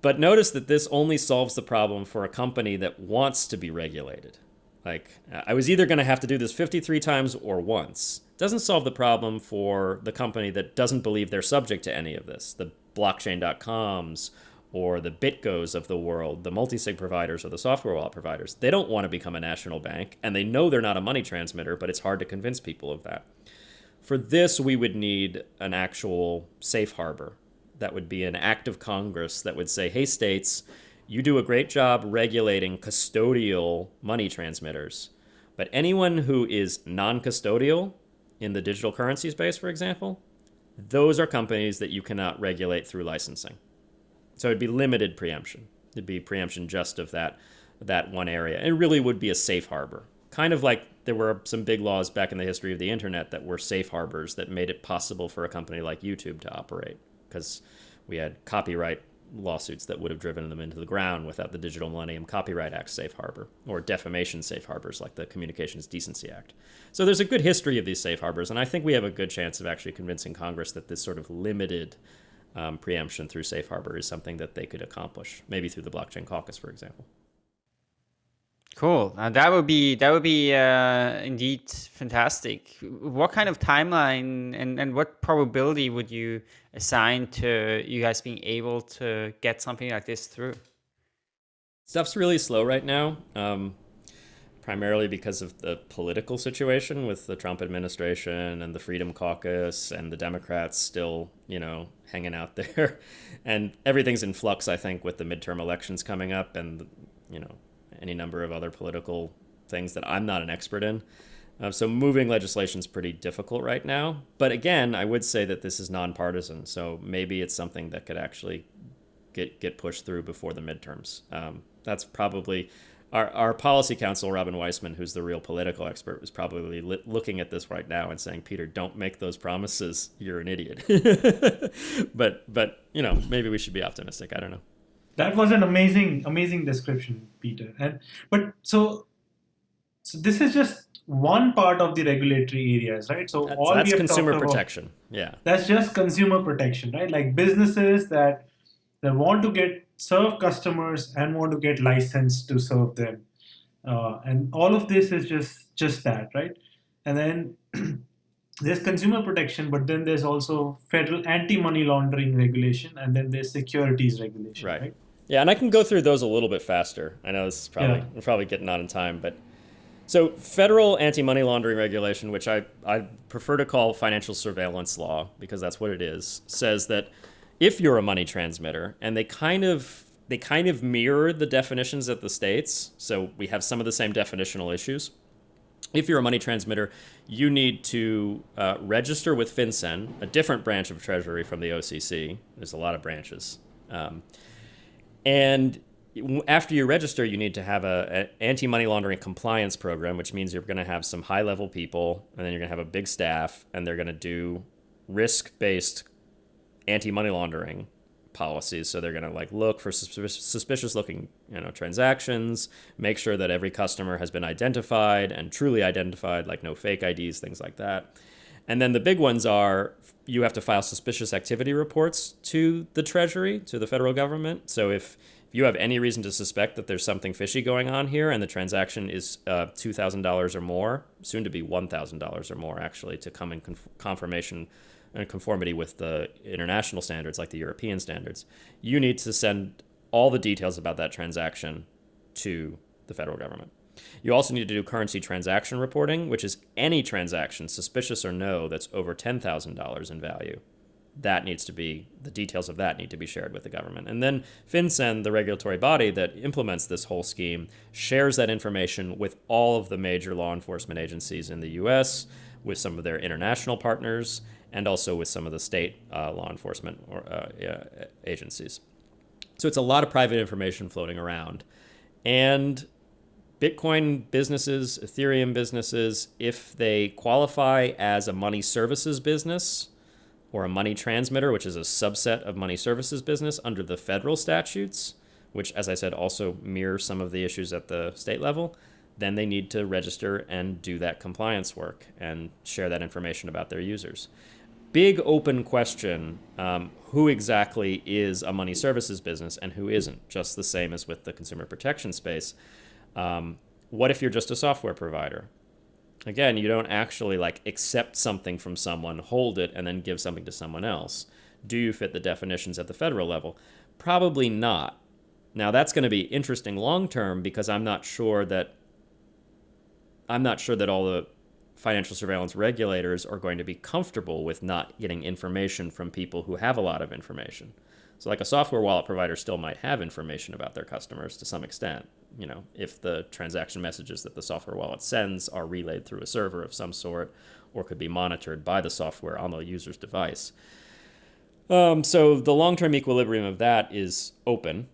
But notice that this only solves the problem for a company that wants to be regulated. Like, I was either going to have to do this 53 times or once. Doesn't solve the problem for the company that doesn't believe they're subject to any of this. The blockchain.coms or the BitGos of the world, the multi-sig providers or the software wallet providers. They don't want to become a national bank, and they know they're not a money transmitter, but it's hard to convince people of that. For this, we would need an actual safe harbor that would be an act of Congress that would say, hey, states, you do a great job regulating custodial money transmitters. But anyone who is non custodial in the digital currency space, for example, those are companies that you cannot regulate through licensing. So it'd be limited preemption. It'd be preemption just of that, that one area. It really would be a safe harbor. Kind of like there were some big laws back in the history of the internet that were safe harbors that made it possible for a company like YouTube to operate because we had copyright lawsuits that would have driven them into the ground without the Digital Millennium Copyright Act safe harbor or defamation safe harbors like the Communications Decency Act. So there's a good history of these safe harbors, and I think we have a good chance of actually convincing Congress that this sort of limited um, preemption through safe harbor is something that they could accomplish, maybe through the blockchain caucus, for example. Cool. Now that would be that would be uh, indeed fantastic. What kind of timeline and, and what probability would you assign to you guys being able to get something like this through? Stuff's really slow right now, um, primarily because of the political situation with the Trump administration and the Freedom Caucus and the Democrats still, you know, hanging out there, and everything's in flux. I think with the midterm elections coming up and you know any number of other political things that I'm not an expert in. Uh, so moving legislation is pretty difficult right now. But again, I would say that this is nonpartisan, so maybe it's something that could actually get get pushed through before the midterms. Um, that's probably our, our policy counsel, Robin Weisman, who's the real political expert, was probably li- looking at this right now and saying, "Peter, don't make those promises. You're an idiot." but but you know, maybe we should be optimistic. I don't know. That was an amazing amazing description, Peter. And but so so this is just one part of the regulatory areas, right? So That's, all that's consumer talked about- protection. Yeah. that's just consumer protection, right? Like businesses that that want to get serve customers and want to get licensed to serve them, uh, and all of this is just just that, right? And then there's consumer protection, but then there's also federal anti-money laundering regulation, and then there's securities regulation, Right. right? Yeah, and I can go through those a little bit faster. I know this is probably Yeah. we're probably getting on in time, but so federal anti-money laundering regulation, which I, I prefer to call financial surveillance law because that's what it is, says that if you're a money transmitter, and they kind of they kind of mirror the definitions at the states, so we have some of the same definitional issues. If you're a money transmitter, you need to uh, register with FinCEN, a different branch of Treasury from the OCC. There's a lot of branches. Um, and after you register, you need to have a, a anti-money laundering compliance program, which means you're going to have some high-level people, and then you're going to have a big staff, and they're going to do risk-based anti-money laundering policies. So they're going to like look for suspicious, suspicious-looking, you know, transactions, make sure that every customer has been identified and truly identified, like no fake IDs, things like that. And then the big ones are you have to file suspicious activity reports to the Treasury, to the federal government. So if you have any reason to suspect that there's something fishy going on here and the transaction is uh, $2,000 or more, soon to be $1,000 or more, actually, to come in conf- confirmation and conformity with the international standards, like the European standards, you need to send all the details about that transaction to the federal government. You also need to do currency transaction reporting, which is any transaction, suspicious or no, that's over $10,000 in value. That needs to be, the details of that need to be shared with the government. And then FinCEN, the regulatory body that implements this whole scheme, shares that information with all of the major law enforcement agencies in the US, with some of their international partners, and also with some of the state uh, law enforcement or, uh, agencies. So it's a lot of private information floating around. And Bitcoin businesses, Ethereum businesses, if they qualify as a money services business or a money transmitter, which is a subset of money services business under the federal statutes, which, as I said, also mirror some of the issues at the state level, then they need to register and do that compliance work and share that information about their users. Big open question um, who exactly is a money services business and who isn't, just the same as with the consumer protection space. Um, what if you're just a software provider? Again, you don't actually like accept something from someone, hold it, and then give something to someone else. Do you fit the definitions at the federal level? Probably not. Now that's going to be interesting long term because I'm not sure that I'm not sure that all the financial surveillance regulators are going to be comfortable with not getting information from people who have a lot of information. So like a software wallet provider still might have information about their customers to some extent, you know, if the transaction messages that the software wallet sends are relayed through a server of some sort or could be monitored by the software on the user's device. Um, so the long-term equilibrium of that is open.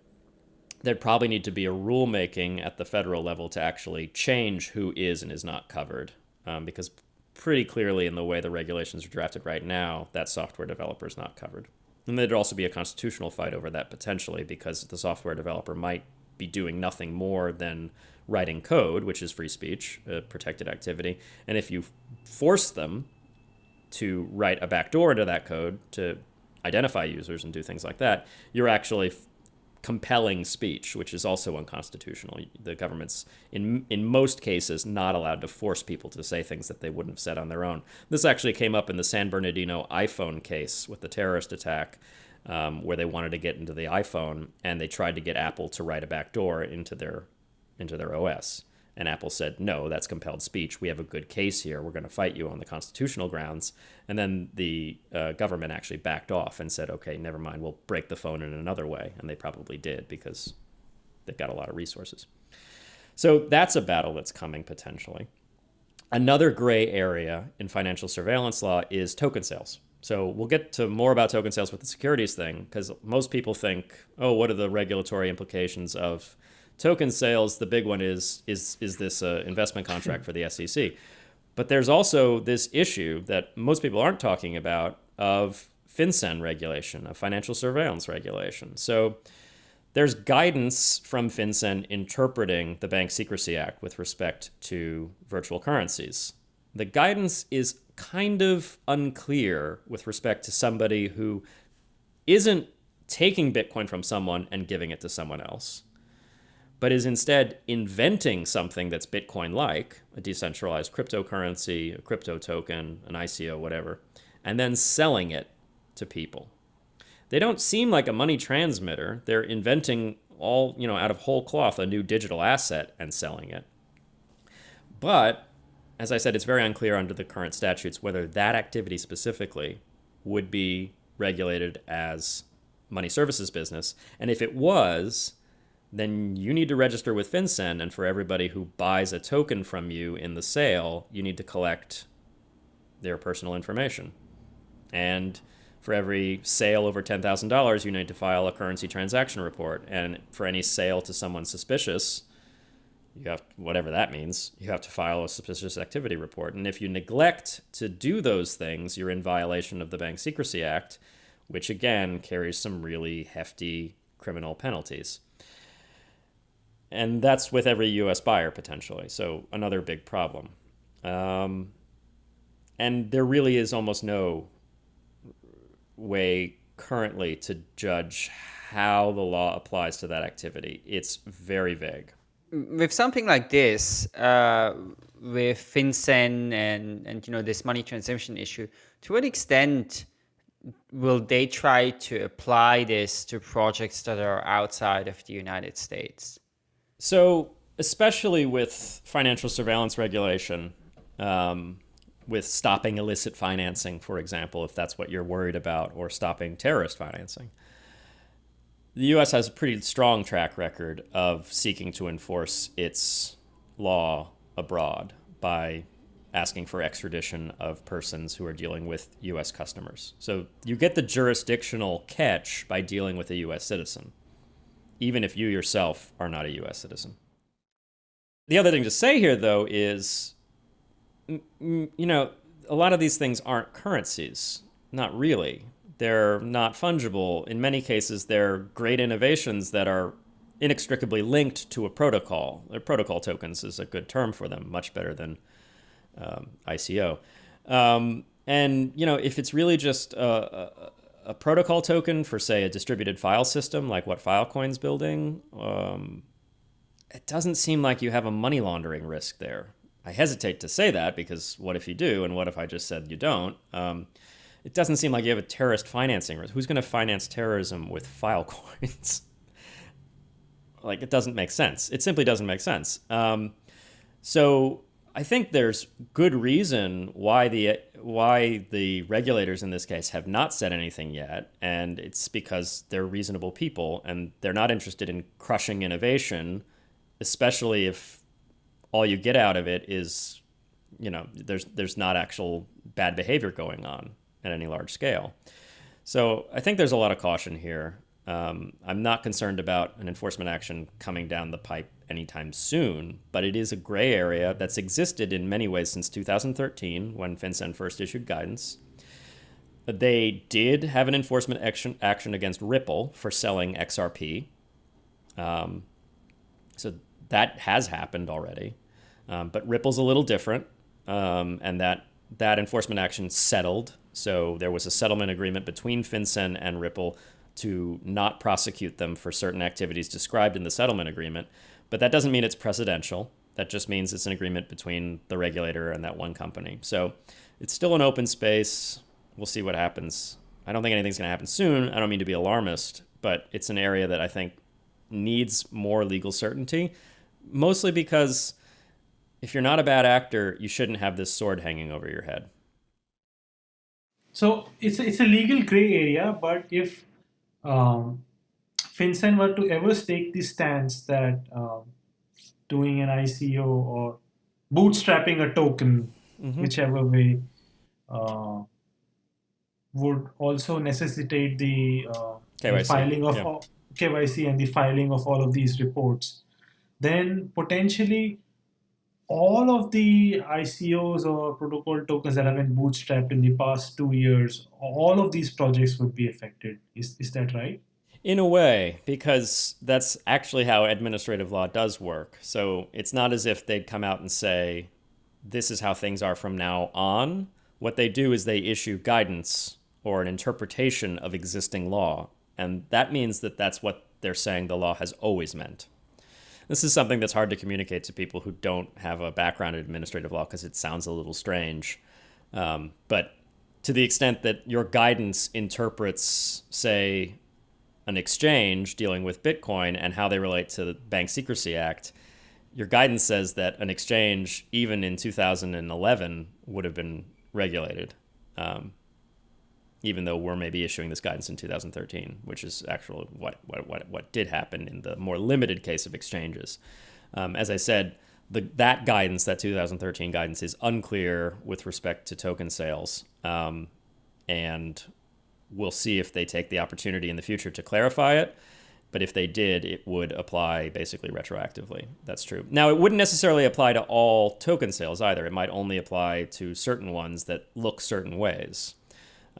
There'd probably need to be a rulemaking at the federal level to actually change who is and is not covered, um, because pretty clearly in the way the regulations are drafted right now, that software developer is not covered. And there'd also be a constitutional fight over that potentially, because the software developer might be doing nothing more than writing code, which is free speech, a protected activity. And if you force them to write a backdoor into that code to identify users and do things like that, you're actually compelling speech, which is also unconstitutional. The government's, in in most cases, not allowed to force people to say things that they wouldn't have said on their own. This actually came up in the San Bernardino iPhone case with the terrorist attack, um, where they wanted to get into the iPhone and they tried to get Apple to write a backdoor into their into their OS. And Apple said, no, that's compelled speech. We have a good case here. We're going to fight you on the constitutional grounds. And then the uh, government actually backed off and said, okay, never mind. We'll break the phone in another way. And they probably did because they've got a lot of resources. So that's a battle that's coming potentially. Another gray area in financial surveillance law is token sales. So we'll get to more about token sales with the securities thing because most people think, oh, what are the regulatory implications of token sales? The big one is is is this uh, investment contract for the SEC. But there's also this issue that most people aren't talking about of FinCEN regulation, of financial surveillance regulation. So there's guidance from FinCEN interpreting the Bank Secrecy Act with respect to virtual currencies. The guidance is kind of unclear with respect to somebody who isn't taking Bitcoin from someone and giving it to someone else, but is instead inventing something that's Bitcoin like, a decentralized cryptocurrency, a crypto token, an ICO, whatever, and then selling it to people. They don't seem like a money transmitter. They're inventing all, you know, out of whole cloth a new digital asset and selling it. But as I said, it's very unclear under the current statutes whether that activity specifically would be regulated as money services business. And if it was, then you need to register with FinCEN. And for everybody who buys a token from you in the sale, you need to collect their personal information. And for every sale over $10,000, you need to file a currency transaction report. And for any sale to someone suspicious, you have whatever that means you have to file a suspicious activity report and if you neglect to do those things you're in violation of the bank secrecy act which again carries some really hefty criminal penalties and that's with every us buyer potentially. So another big problem. Um, and there really is almost no way currently to judge how the law applies to that activity. It's very vague. With something like this, uh, with FinCEN and and you know this money transmission issue, to what extent will they try to apply this to projects that are outside of the United States? So, especially with financial surveillance regulation, um, with stopping illicit financing, for example, if that's what you're worried about, or stopping terrorist financing the U.S. has a pretty strong track record of seeking to enforce its law abroad by asking for extradition of persons who are dealing with U.S. customers. So you get the jurisdictional catch by dealing with a U.S. citizen, even if you yourself are not a U.S. citizen. The other thing to say here, though, is you know, a lot of these things aren't currencies. Not really they're not fungible. In many cases, they're great innovations that are inextricably linked to a protocol. Their protocol tokens is a good term for them, much better than um, ICO. Um, and you know, if it's really just a, a, protocol token for, say, a distributed file system, like what Filecoin's building, um, it doesn't seem like you have a money laundering risk there. I hesitate to say that because what if you do, and what if I just said you don't? Um, it doesn't seem like you have a terrorist financing risk. Who's going to finance terrorism with Filecoins? like, it doesn't make sense. It simply doesn't make sense. Um, so I think there's good reason why the why the regulators in this case have not said anything yet, and it's because they're reasonable people and they're not interested in crushing innovation, especially if all you get out of it is, you know, there's there's not actual bad behavior going on at any large scale. So I think there's a lot of caution here. Um, I'm not concerned about an enforcement action coming down the pipe anytime soon, but it is a gray area that's existed in many ways since 2013 when FinCEN first issued guidance. They did have an enforcement action, action against Ripple for selling XRP. Um, so that has happened already. Um, but Ripple's a little different, um, and that, that enforcement action settled so there was a settlement agreement between FinCEN and Ripple to not prosecute them for certain activities described in the settlement agreement. But that doesn't mean it's precedential. That just means it's an agreement between the regulator and that one company. So it's still an open space. We'll see what happens. I don't think anything's going to happen soon. I don't mean to be alarmist, but it's an area that I think needs more legal certainty, mostly because if you're not a bad actor, you shouldn't have this sword hanging over your head. So it's a, it's a legal gray area, but if um, FinCEN were to ever take the stance that um, doing an ICO or bootstrapping a token, mm-hmm. whichever way, uh, would also necessitate the, uh, the filing of yeah. KYC and the filing of all of these reports. Then potentially all of the ICOs or protocol tokens that have been bootstrapped in the past two years, all of these projects would be affected. Is, is that right? In a way, because that's actually how administrative law does work. So it's not as if they'd come out and say, this is how things are from now on. What they do is they issue guidance or an interpretation of existing law. And that means that that's what they're saying the law has always meant. This is something that's hard to communicate to people who don't have a background in administrative law because it sounds a little strange. Um, but to the extent that your guidance interprets, say, an exchange dealing with Bitcoin and how they relate to the Bank Secrecy Act, your guidance says that an exchange, even in 2011, would have been regulated. Um, even though we're maybe issuing this guidance in 2013, which is actually what, what, what, what did happen in the more limited case of exchanges. Um, as I said, the, that guidance, that 2013 guidance, is unclear with respect to token sales. Um, and we'll see if they take the opportunity in the future to clarify it. But if they did, it would apply basically retroactively. That's true. Now, it wouldn't necessarily apply to all token sales either. It might only apply to certain ones that look certain ways.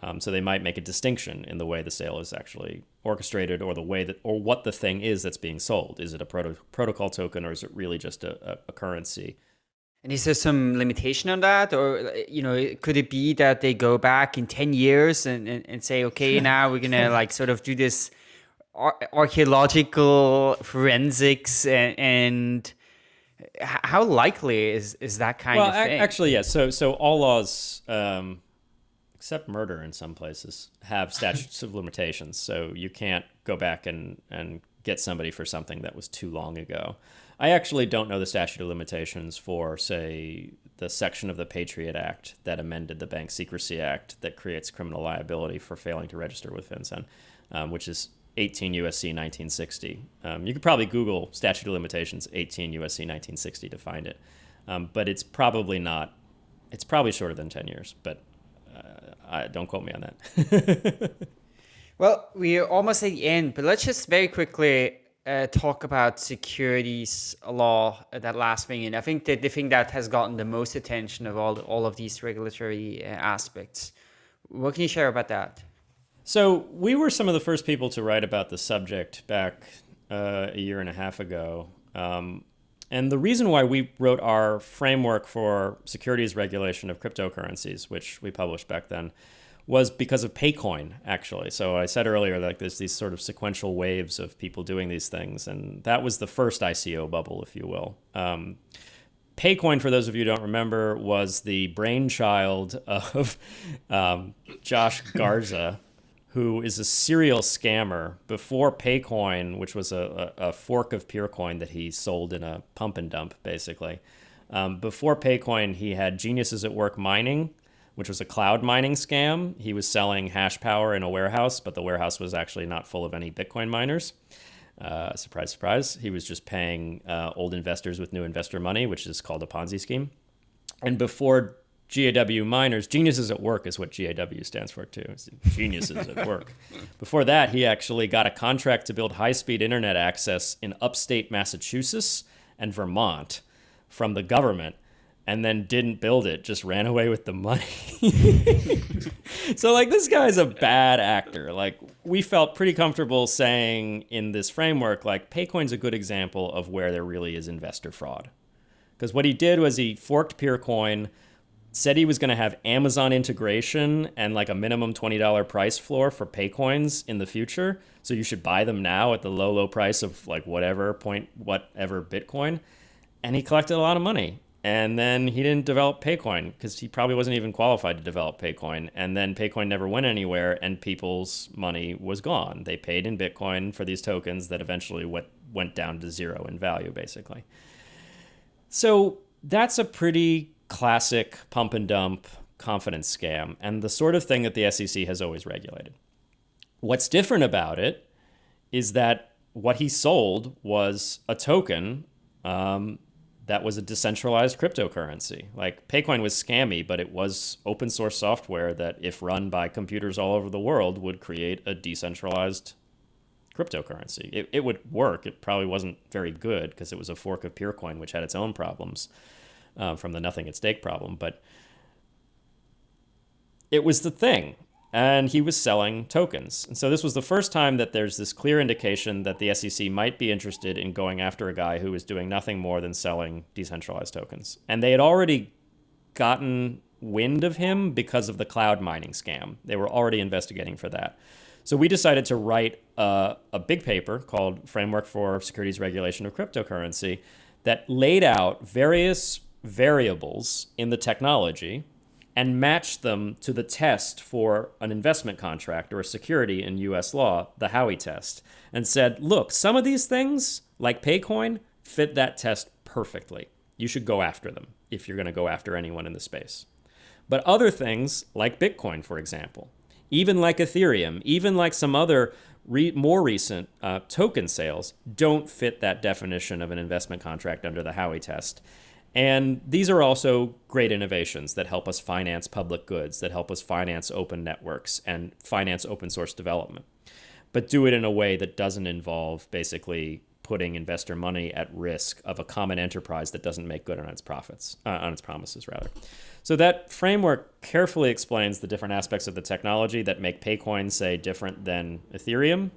Um, so they might make a distinction in the way the sale is actually orchestrated or the way that or what the thing is that's being sold. Is it a proto protocol token or is it really just a, a, a currency? And is there some limitation on that? Or, you know, could it be that they go back in 10 years and, and, and say, okay, now we're going to like sort of do this ar archaeological forensics and, and how likely is, is that kind well, of thing? actually, yes. Yeah. So, so all laws, um, except murder in some places, have statutes of limitations. So you can't go back and, and get somebody for something that was too long ago. I actually don't know the statute of limitations for, say, the section of the Patriot Act that amended the Bank Secrecy Act that creates criminal liability for failing to register with FinCEN, um, which is 18 USC 1960. Um, you could probably Google statute of limitations 18 USC 1960 to find it, um, but it's probably not. It's probably shorter than 10 years, but I, don't quote me on that. well, we're almost at the end, but let's just very quickly uh, talk about securities law, uh, that last thing. And I think that the thing that has gotten the most attention of all, all of these regulatory uh, aspects. What can you share about that? So we were some of the first people to write about the subject back uh, a year and a half ago. Um, and the reason why we wrote our framework for securities regulation of cryptocurrencies, which we published back then, was because of Paycoin, actually. So I said earlier, like there's these sort of sequential waves of people doing these things, and that was the first ICO bubble, if you will. Um, Paycoin, for those of you who don't remember, was the brainchild of um, Josh Garza, who is a serial scammer before Paycoin, which was a, a, a, fork of Peercoin that he sold in a pump and dump, basically. Um, before Paycoin, he had Geniuses at Work Mining, which was a cloud mining scam. He was selling hash power in a warehouse, but the warehouse was actually not full of any Bitcoin miners. Uh, surprise, surprise. He was just paying uh, old investors with new investor money, which is called a Ponzi scheme. And before GAW miners. Geniuses at work is what GAW stands for too. Geniuses at work. Before that, he actually got a contract to build high-speed internet access in upstate Massachusetts and Vermont from the government and then didn't build it, just ran away with the money. so like this guy's a bad actor. Like we felt pretty comfortable saying in this framework like Paycoin's a good example of where there really is investor fraud. Because what he did was he forked Peercoin said he was going to have Amazon integration and like a minimum $20 price floor for Paycoins in the future. So you should buy them now at the low, low price of like whatever point, whatever Bitcoin. And he collected a lot of money. And then he didn't develop Paycoin because he probably wasn't even qualified to develop Paycoin. And then Paycoin never went anywhere and people's money was gone. They paid in Bitcoin for these tokens that eventually went, went down to zero in value, basically. So that's a pretty classic pump and dump confidence scam and the sort of thing that the SEC has always regulated. What's different about it is that what he sold was a token um, that was a decentralized cryptocurrency. Like Paycoin was scammy, but it was open source software that, if run by computers all over the world, would create a decentralized cryptocurrency. It, it would work. It probably wasn't very good because it was a fork of Peercoin, which had its own problems um, from the nothing at stake problem. But it was the thing and he was selling tokens. And so this was the first time that there's this clear indication that the SEC might be interested in going after a guy who was doing nothing more than selling decentralized tokens. And they had already gotten wind of him because of the cloud mining scam. They were already investigating for that. So we decided to write a, a big paper called Framework for Securities Regulation of Cryptocurrency that laid out various variables in the technology and matched them to the test for an investment contract or a security in US law, the Howey test, and said, look, some of these things, like Paycoin, fit that test perfectly. You should go after them if you're going to go after anyone in the space. But other things, like Bitcoin, for example, even like Ethereum, even like some other re more recent uh, token sales, don't fit that definition of an investment contract under the Howey test. And these are also great innovations that help us finance public goods, that help us finance open networks and finance open source development, but do it in a way that doesn't involve basically putting investor money at risk of a common enterprise that doesn't make good on its profits, uh, on its promises rather. So that framework carefully explains the different aspects of the technology that make Paycoin, say, different than Ethereum,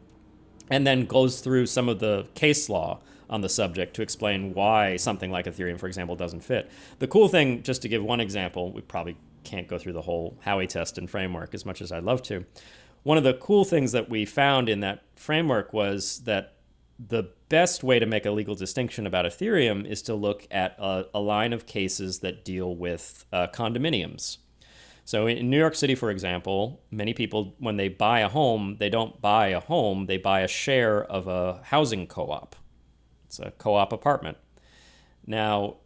and then goes through some of the case law on the subject to explain why something like Ethereum, for example, doesn't fit. The cool thing, just to give one example, we probably can't go through the whole Howey test and framework as much as I'd love to. One of the cool things that we found in that framework was that the best way to make a legal distinction about Ethereum is to look at a, a line of cases that deal with uh, condominiums. So in New York City, for example, many people, when they buy a home, they don't buy a home, they buy a share of a housing co op. It's a co-op apartment. Now,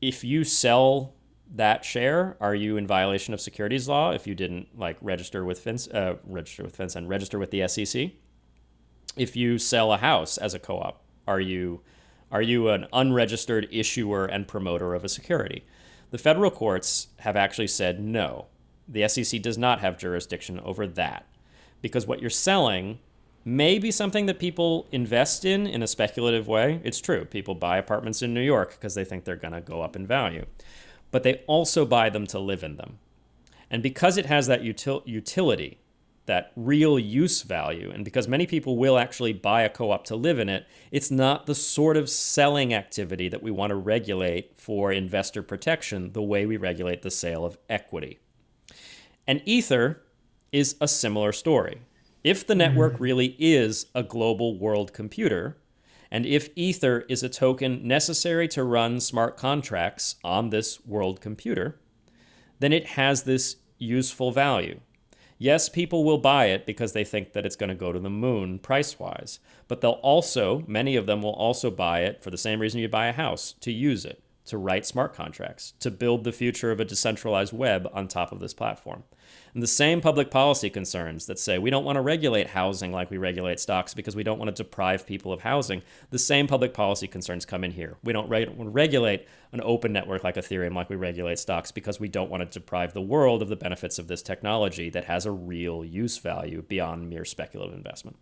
if you sell that share, are you in violation of securities law if you didn't like register with uh, register with FinCEN, register with the SEC? If you sell a house as a co-op, are you are you an unregistered issuer and promoter of a security? The federal courts have actually said no. The SEC does not have jurisdiction over that because what you're selling may be something that people invest in in a speculative way. It's true. People buy apartments in New York because they think they're going to go up in value. But they also buy them to live in them. And because it has that util- utility, that real use value, and because many people will actually buy a co op to live in it, it's not the sort of selling activity that we want to regulate for investor protection the way we regulate the sale of equity. And Ether is a similar story. If the network mm. really is a global world computer, and if Ether is a token necessary to run smart contracts on this world computer, then it has this useful value. Yes, people will buy it because they think that it's going to go to the moon price wise, but they'll also, many of them will also buy it for the same reason you buy a house to use it, to write smart contracts, to build the future of a decentralized web on top of this platform. And the same public policy concerns that say we don't want to regulate housing like we regulate stocks because we don't want to deprive people of housing, the same public policy concerns come in here. We don't reg- regulate an open network like Ethereum like we regulate stocks because we don't want to deprive the world of the benefits of this technology that has a real use value beyond mere speculative investment.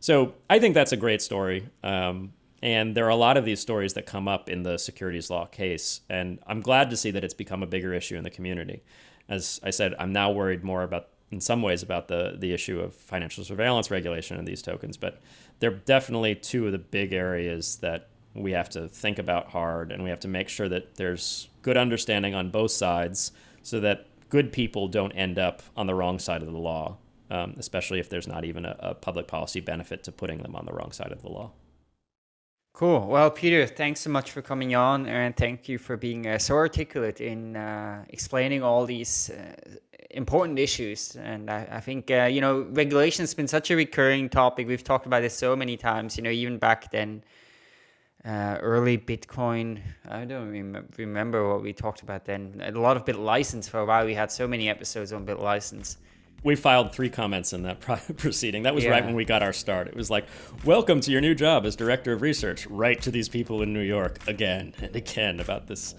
So I think that's a great story. Um, and there are a lot of these stories that come up in the securities law case. And I'm glad to see that it's become a bigger issue in the community as I said, I'm now worried more about, in some ways, about the the issue of financial surveillance regulation and these tokens. But they're definitely two of the big areas that we have to think about hard, and we have to make sure that there's good understanding on both sides, so that good people don't end up on the wrong side of the law, um, especially if there's not even a, a public policy benefit to putting them on the wrong side of the law. Cool. Well, Peter, thanks so much for coming on, and thank you for being uh, so articulate in uh, explaining all these uh, important issues. And I, I think uh, you know regulation has been such a recurring topic. We've talked about this so many times. You know, even back then, uh, early Bitcoin. I don't rem- remember what we talked about then. A lot of BitLicense for a while. We had so many episodes on BitLicense. We filed three comments in that proceeding. That was Yeah. right when we got our start. It was like, "Welcome to your new job as director of research." Write to these people in New York again and again about this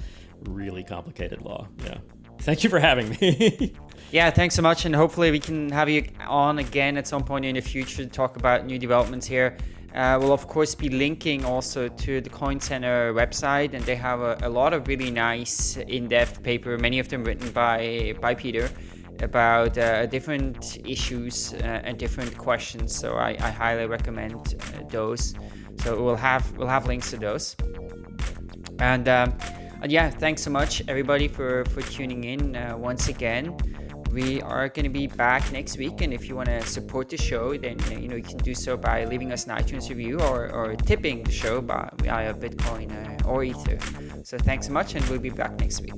really complicated law. Yeah. Thank you for having me. Yeah, thanks so much, and hopefully we can have you on again at some point in the future to talk about new developments here. Uh, we'll of course be linking also to the Coin Center website, and they have a, a lot of really nice in-depth paper, many of them written by by Peter, about uh, different issues uh, and different questions. So I, I highly recommend uh, those. So we'll have we'll have links to those. And, um, and yeah, thanks so much everybody for for tuning in uh, once again. We are going to be back next week, and if you want to support the show, then you know you can do so by leaving us an iTunes review or, or tipping the show by via Bitcoin or Ether. So thanks so much, and we'll be back next week.